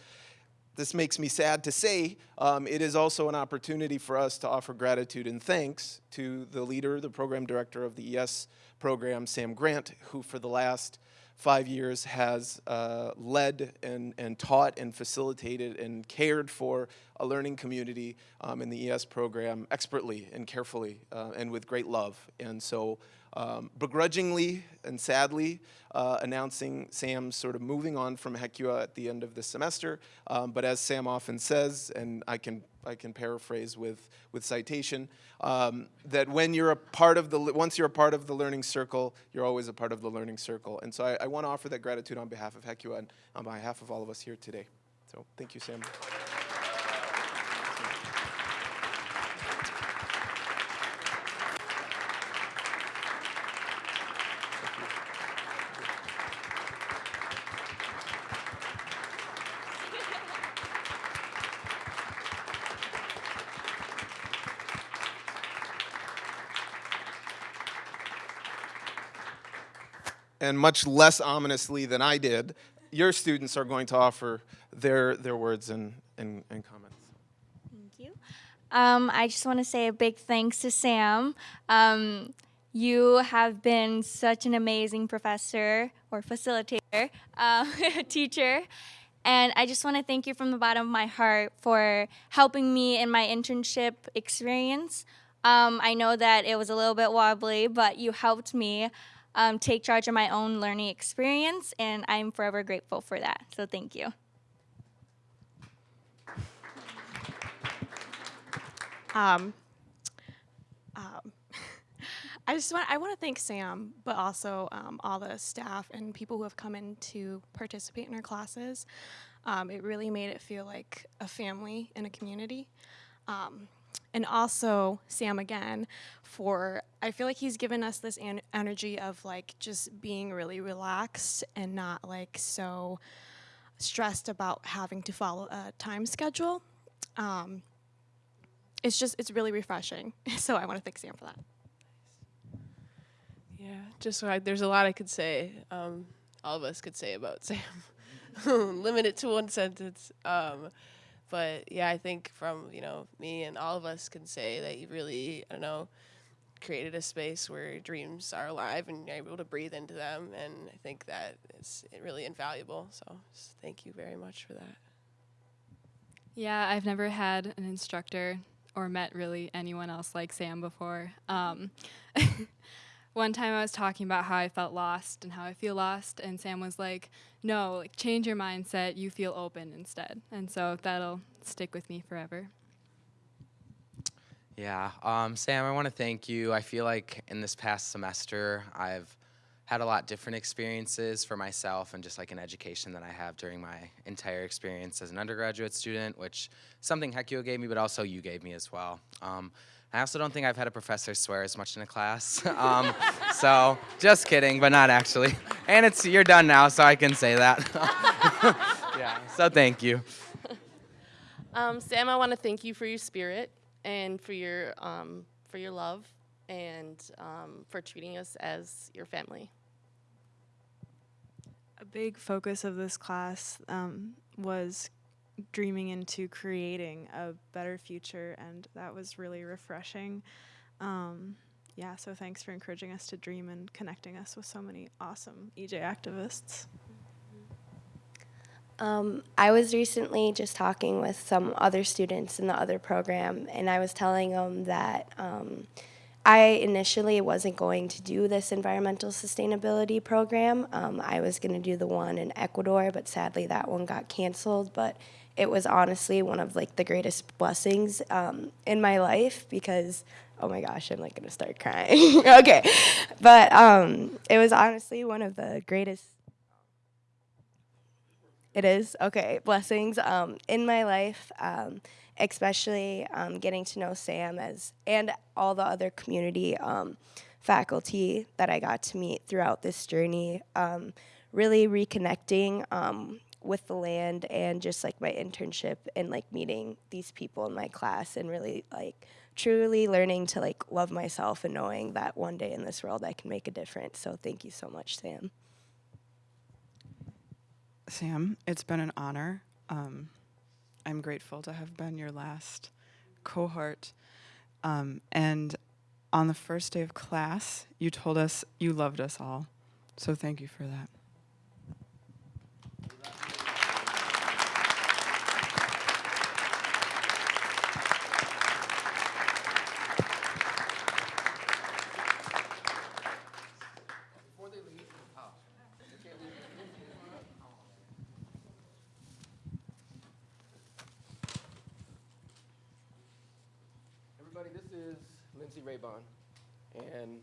this makes me sad to say, um, it is also an opportunity for us to offer gratitude and thanks to the leader, the program director of the ES program, Sam Grant, who for the last five years has uh, led and, and taught and facilitated and cared for a learning community um, in the ES program expertly and carefully uh, and with great love. And so um, begrudgingly and sadly uh, announcing Sam's sort of moving on from HECUA at the end of the semester. Um, but as Sam often says, and I can, I can paraphrase with, with citation, um, that when you're a part of the, once you're a part of the learning circle, you're always a part of the learning circle. And so I, I want to offer that gratitude on behalf of HECUA and on behalf of all of us here today. So thank you, Sam. And much less ominously than I did, your students are going to offer their, their words and, and, and comments. Thank you. Um, I just want to say a big thanks to Sam. Um, you have been such an amazing professor or facilitator, uh, *laughs* teacher. And I just want to thank you from the bottom of my heart for helping me in my internship experience. Um, I know that it was a little bit wobbly, but you helped me um, take charge of my own learning experience, and I'm forever grateful for that. So thank you. Um, um, *laughs* I just want I want to thank Sam, but also um, all the staff and people who have come in to participate in our classes. Um, it really made it feel like a family and a community. And also Sam again for I feel like he's given us this en energy of like just being really relaxed and not like so stressed about having to follow a time schedule. Um, it's just it's really refreshing. *laughs* so I want to thank Sam for that. Yeah, just so I, there's a lot I could say. Um, all of us could say about *laughs* Sam. Limit it to one sentence. Um, but yeah, I think from you know me and all of us can say that you really I don't know created a space where dreams are alive and you're able to breathe into them, and I think that it's really invaluable. So thank you very much for that. Yeah, I've never had an instructor or met really anyone else like Sam before. Um, *laughs* one time I was talking about how I felt lost and how I feel lost, and Sam was like, "No, like change your mindset. You feel open instead." And so that'll stick with me forever. Yeah, um, Sam, I want to thank you. I feel like in this past semester, I've had a lot different experiences for myself and just like an education that I have during my entire experience as an undergraduate student, which something HECUA gave me, but also you gave me as well. Um, I also don't think I've had a professor swear as much in a class. *laughs* um, so just kidding, but not actually. And it's you're done now, so I can say that. *laughs* yeah. So thank you. Um, Sam, I want to thank you for your spirit and for your um, for your love and um, for treating us as your family. A big focus of this class um, was dreaming into creating a better future, and that was really refreshing. Um, yeah, so thanks for encouraging us to dream and connecting us with so many awesome EJ activists. Um, I was recently just talking with some other students in the other program, and I was telling them that um, I initially wasn't going to do this environmental sustainability program. Um, I was going to do the one in Ecuador, but sadly that one got canceled. But it was honestly one of like the greatest blessings um, in my life because oh my gosh, I'm like gonna start crying. *laughs* okay, but um, it was honestly one of the greatest it is okay. Blessings um, in my life, um, especially um, getting to know Sam as and all the other community um, faculty that I got to meet throughout this journey. Um, really reconnecting with the land and just like my internship and like meeting these people in my class and really like truly learning to like love myself and knowing that one day in this world I can make a difference. So thank you so much, Sam. Sam, it's been an honor. Um, I'm grateful to have been your last cohort. Um, and on the first day of class, you told us you loved us all. So thank you for that. Everybody, this is Lindsay Raybon. And,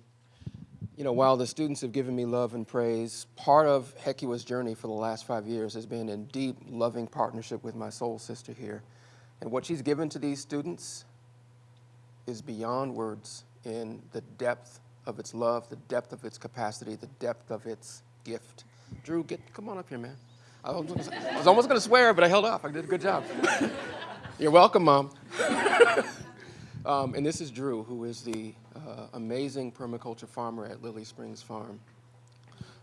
you know, while the students have given me love and praise, part of HECUA's journey for the last five years has been in deep, loving partnership with my soul sister here. And what she's given to these students is beyond words in the depth of its love, the depth of its capacity, the depth of its gift. Drew, get, come on up here, man. I was, I was almost going to swear, but I held off. I did a good job. *laughs* You're welcome, Mom. *laughs* Um, and this is Drew, who is the uh, amazing permaculture farmer at Lily Springs Farm.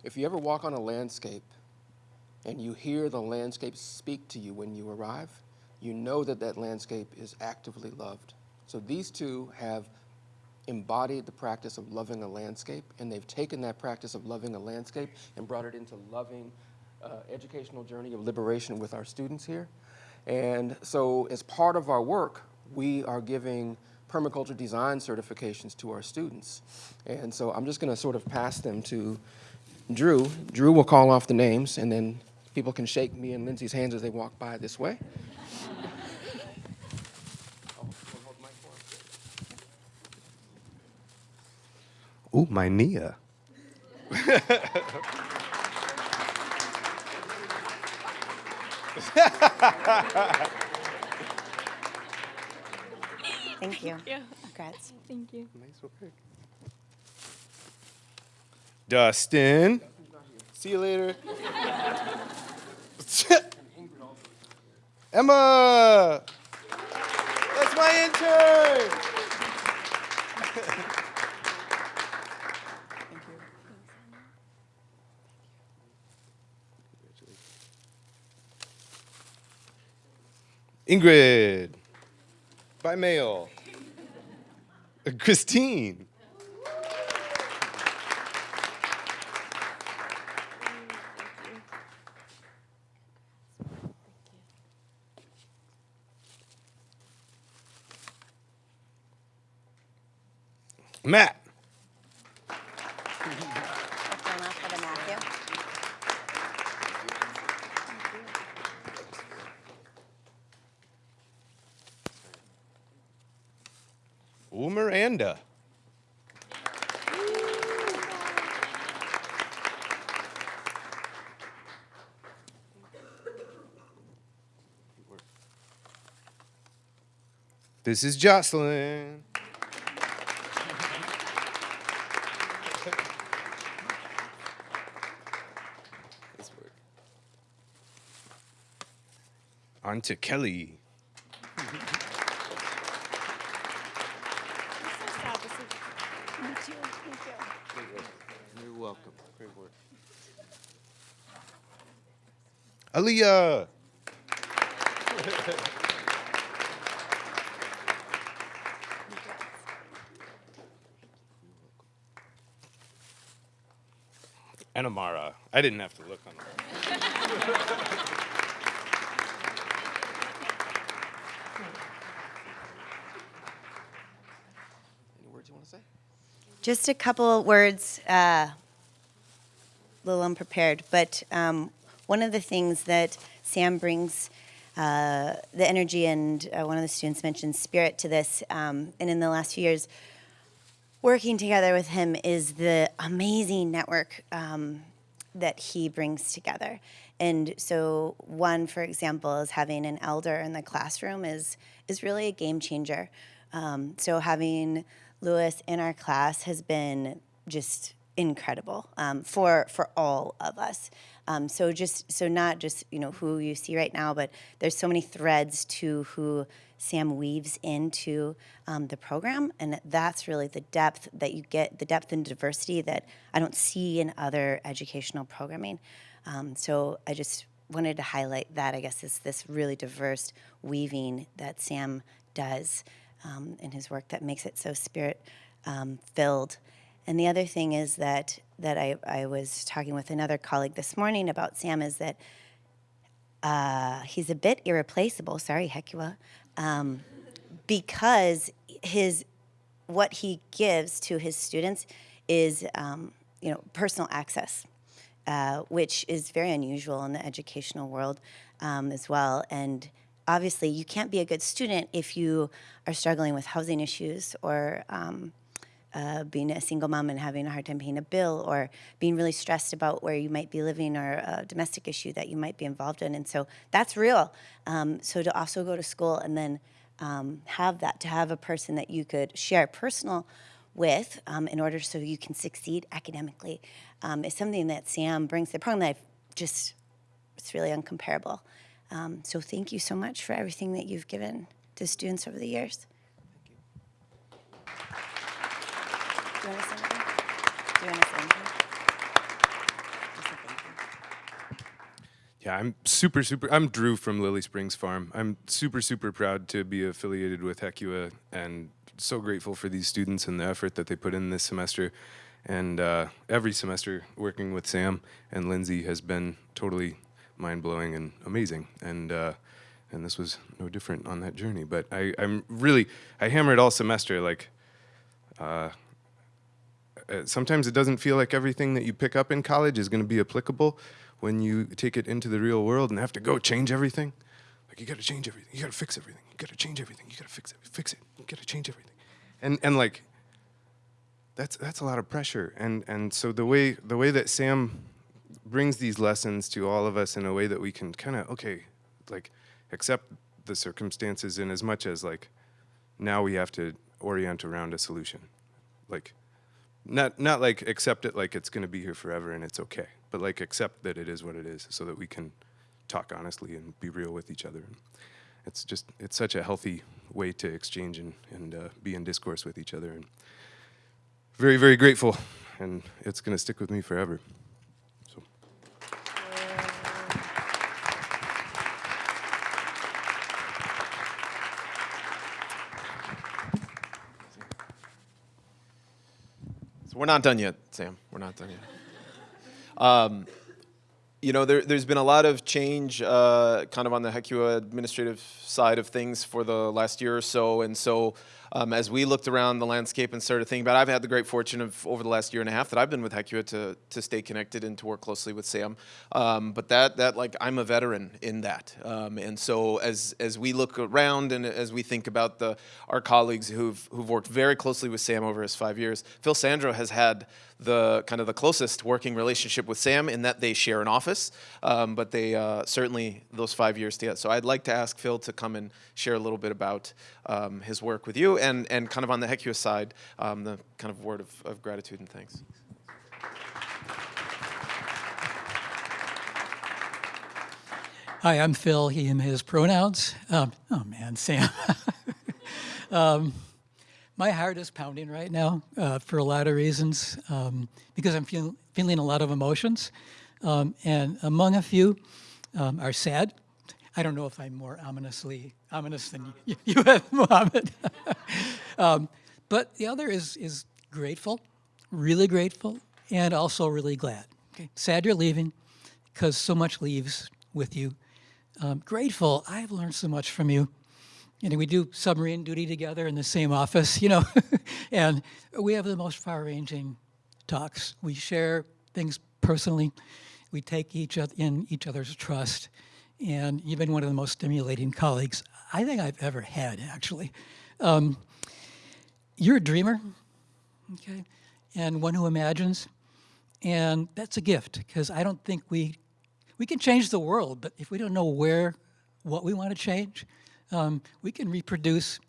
If you ever walk on a landscape and you hear the landscape speak to you when you arrive, you know that that landscape is actively loved. So these two have embodied the practice of loving a landscape, and they've taken that practice of loving a landscape and brought it into loving uh, educational journey of liberation with our students here. And so as part of our work, we are giving permaculture design certifications to our students. And so I'm just going to sort of pass them to Drew. Drew will call off the names, and then people can shake me and Lindsay's hands as they walk by this way. *laughs* Ooh, my Nia. *laughs* Thank you. Yeah. Congrats. Thank you. Nice work. Dustin. See you later. *laughs* Emma. That's my intern. Thank you. Thanks, Emma. Ingrid. By mail. Uh, Christine. Matt. Miranda. This is Jocelyn. On to Kelly. Hallelujah. and Amara. I didn't have to look on say? Just a couple words, uh, a little unprepared, but um, one of the things that Sam brings uh, the energy, and uh, one of the students mentioned spirit to this, um, and in the last few years, working together with him is the amazing network um, that he brings together. And so, one, for example, is having an elder in the classroom is is really a game changer. Um, so having Lewis in our class has been just incredible um, for for all of us. Um, so just so not just you know who you see right now, but there's so many threads to who Sam weaves into um, the program, and that's really the depth that you get, the depth and diversity that I don't see in other educational programming. Um, so I just wanted to highlight that. I guess is this really diverse weaving that Sam does um, in his work that makes it so spirit um, filled. And the other thing is that that I, I was talking with another colleague this morning about Sam is that uh, he's a bit irreplaceable. Sorry, HECUA, um, because his what he gives to his students is um, you know personal access, uh, which is very unusual in the educational world um, as well. And obviously, you can't be a good student if you are struggling with housing issues or um, uh, being a single mom and having a hard time paying a bill or being really stressed about where you might be living or a domestic issue that you might be involved in. And so that's real. Um, so to also go to school and then um, have that, to have a person that you could share personal with um, in order so you can succeed academically um, is something that Sam brings to the program that I've just, it's really uncomparable. Um, so thank you so much for everything that you've given to students over the years. Do you want to say anything? Do you want to say anything? Just say thank you. Yeah, I'm super, super. I'm Drew from Lily Springs Farm. I'm super, super proud to be affiliated with HECUA and so grateful for these students and the effort that they put in this semester. And uh, every semester working with Sam and Lindsay has been totally mind blowing and amazing. And uh, and this was no different on that journey. But I, I'm really, I hammer it all semester. Like, uh, Uh, sometimes it doesn't feel like everything that you pick up in college is going to be applicable when you take it into the real world and have to go change everything. Like you got to change everything. You got to fix everything. You got to change everything. You got to fix it. Fix it. You got to change everything. And and like that's that's a lot of pressure. And and so the way the way that Sam brings these lessons to all of us in a way that we can kind of okay, like accept the circumstances in as much as like now we have to orient around a solution. Like not not like accept it like it's going to be here forever and it's okay, but like accept that it is what it is, so that we can talk honestly and be real with each other. It's just it's such a healthy way to exchange and and uh, be in discourse with each other, and very very grateful, and it's going to stick with me forever. We're not done yet, Sam. We're not done yet. Um, you know, there, has been a lot of change uh, kind of on the HECUA administrative side of things for the last year or so. And so um, as we looked around the landscape and started thinking about I've had the great fortune of over the last year and a half that I've been with HECUA to, to stay connected and to work closely with Sam. Um, but that, that like, I'm a veteran in that. Um, and so as, as we look around and as we think about the, our colleagues who've, who've worked very closely with Sam over his five years, Phil Sandro has had the kind of the closest working relationship with Sam in that they share an office, um, but they uh, certainly those five years together. So I'd like to ask Phil to come and share a little bit about um, his work with you and, and kind of on the HECUA side, um, the kind of word of, of gratitude and thanks. Hi, I'm Phil, he, him, his pronouns. Um, oh man, Sam. *laughs* um, my heart is pounding right now uh, for a lot of reasons um, because I'm feel, feeling a lot of emotions. Um, and among a few um, are sad. I don't know if I'm more ominously ominous than you, *laughs* you have, Mohammed. *laughs* Um, but the other is, is grateful, really grateful, and also really glad. Okay, sad you're leaving because so much leaves with you. Um, grateful, I've learned so much from you. You know, we do submarine duty together in the same office, you know, *laughs* and we have the most far-ranging talks. We share things personally. We take each other in each other's trust. And you've been one of the most stimulating colleagues I think I've ever had, actually. Um, you're a dreamer, okay, and one who imagines. And that's a gift, because I don't think we, we can change the world, but if we don't know where, what we want to change, um, we can reproduce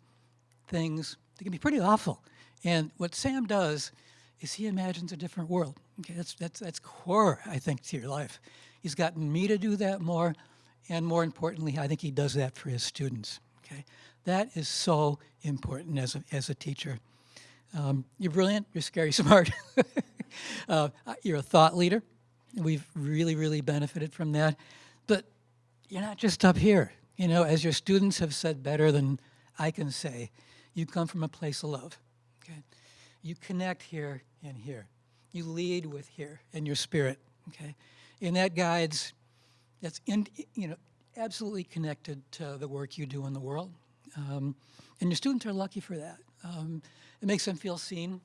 things that can be pretty awful. And what Sam does is he imagines a different world. Okay, that's, that's, that's core, I think, to your life. He's gotten me to do that more, and more importantly, I think he does that for his students. Okay, that is so important as a, as a teacher. Um, you're brilliant, you're scary *laughs* smart. uh, you're a thought leader. We've really, really benefited from that. But you're not just up here. You know, as your students have said better than I can say, you come from a place of love. Okay? You connect here and here. You lead with here and your spirit. Okay? And that guides, that's in, you know, absolutely connected to the work you do in the world. Um, and your students are lucky for that. Um, it makes them feel seen,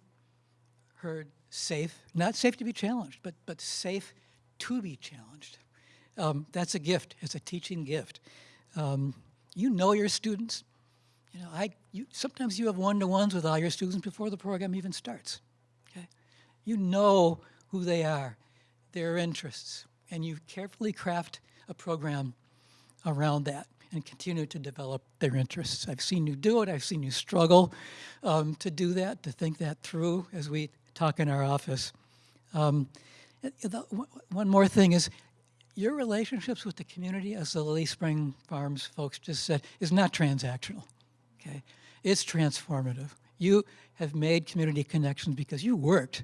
heard, safe. Not safe to be challenged, but, but safe to be challenged. Um, that's a gift. It's a teaching gift. Um, you know your students. You know, I, you, sometimes you have one-to-ones with all your students before the program even starts. Okay? You know who they are, their interests, and you carefully craft a program around that and continue to develop their interests. I've seen you do it. I've seen you struggle um, to do that, to think that through as we talk in our office. Um, one more thing is your relationships with the community, as the Lily Spring Farms folks just said, is not transactional, okay? It's transformative. You have made community connections because you worked,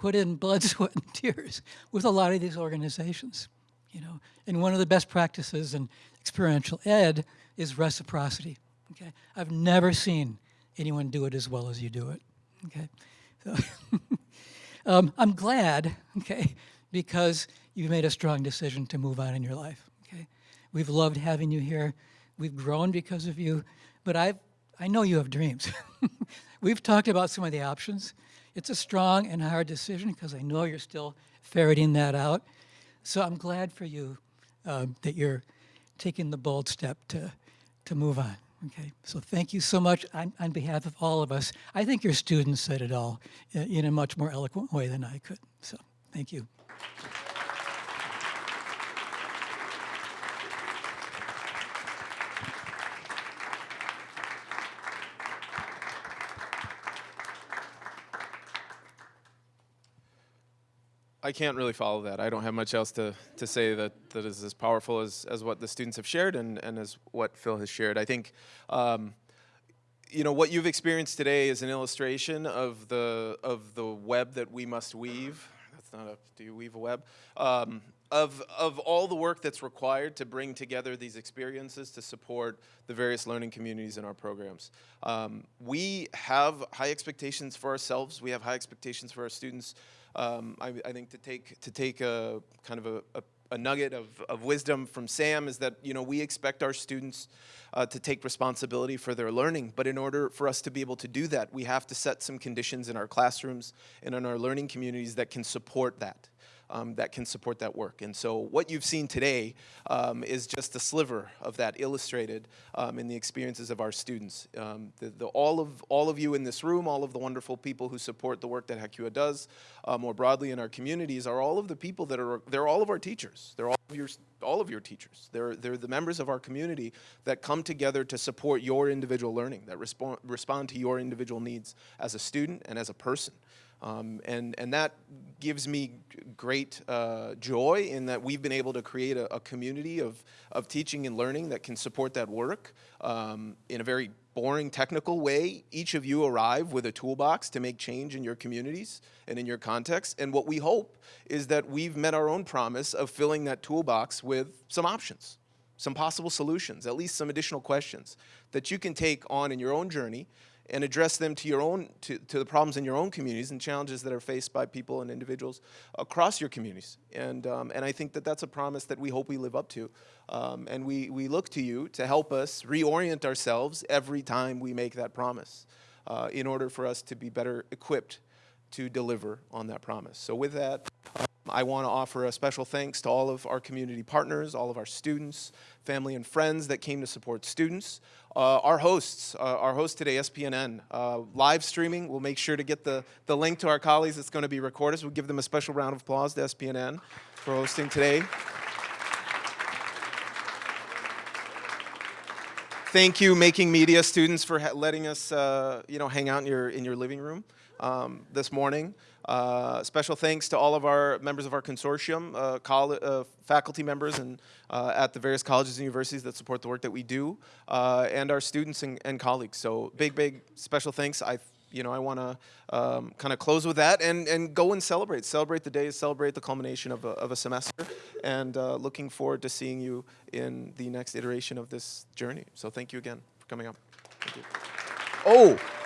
put in blood, *laughs* sweat, and tears with a lot of these organizations, you know? And one of the best practices in experiential ed is reciprocity, okay? I've never seen anyone do it as well as you do it, okay? So *laughs* um, I'm glad, okay, because you've made a strong decision to move on in your life. Okay, we've loved having you here. We've grown because of you, but I've I know you have dreams. *laughs* we've talked about some of the options. It's a strong and hard decision because I know you're still ferreting that out. So I'm glad for you um, that you're taking the bold step to to move on. Okay, so thank you so much on, on behalf of all of us. I think your students said it all in, in a much more eloquent way than I could. So thank you. I can't really follow that. I don't have much else to, to say that, that is as powerful as, as what the students have shared and, and as what Phil has shared. I think, um, you know, what you've experienced today is an illustration of the, of the web that we must weave. That's not a, do you weave a web? Um, of, of all the work that's required to bring together these experiences to support the various learning communities in our programs. Um, we have high expectations for ourselves. We have high expectations for our students. Um, I, I, think to take to take a kind of a, a, a, nugget of, of wisdom from Sam is that you know we expect our students uh, to take responsibility for their learning, but in order for us to be able to do that, we have to set some conditions in our classrooms and in our learning communities that can support that um, that can support that work. And so what you've seen today um, is just a sliver of that illustrated um, in the experiences of our students. Um, the, the, all, of, all of you in this room, all of the wonderful people who support the work that HECUA does uh, more broadly in our communities are all of the people that are, they're all of our teachers. They're all of your, all of your teachers. They're, they're the members of our community that come together to support your individual learning, that respond, respond to your individual needs as a student and as a person. Um, and, and that gives me great uh, joy in that we've been able to create a, a, community of, of teaching and learning that can support that work um, in a very boring technical way. Each of you arrive with a toolbox to make change in your communities and in your context. And what we hope is that we've met our own promise of filling that toolbox with some options, some possible solutions, at least some additional questions that you can take on in your own journey and address them to your own to, to the problems in your own communities and challenges that are faced by people and individuals across your communities. And um, and I think that that's a promise that we hope we live up to. Um, and we we look to you to help us reorient ourselves every time we make that promise, uh, in order for us to be better equipped to deliver on that promise. So with that. I want to offer a special thanks to all of our community partners, all of our students, family and friends that came to support students. Uh, our hosts, uh, our host today, SPNN, uh, live streaming. We'll make sure to get the, the link to our colleagues that's going to be recorded. So we'll give them a special round of applause to SPNN for hosting today. Thank you, Making Media students, for letting us, uh, you know, hang out in your in your living room um, this morning. Uh, special thanks to all of our members of our consortium, uh, uh, faculty members and uh, at the various colleges and universities that support the work that we do, and our students and, and, colleagues. So big, big special thanks. I, you know, I want to um, kind of close with that and, and go and celebrate. Celebrate the day, celebrate the culmination of a, of a semester, and uh, looking forward to seeing you in the next iteration of this journey. So thank you again for coming up. Thank you. Oh!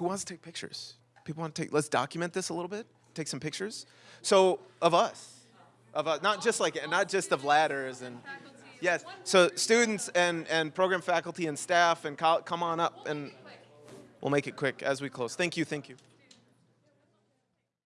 Who wants to take pictures? People want to take, let's document this a little bit, take some pictures. So, of us, of us, not just like, not just of ladders and, yes. So students and, and program faculty and staff and come on up and we'll make it quick as we close. Thank you, thank you.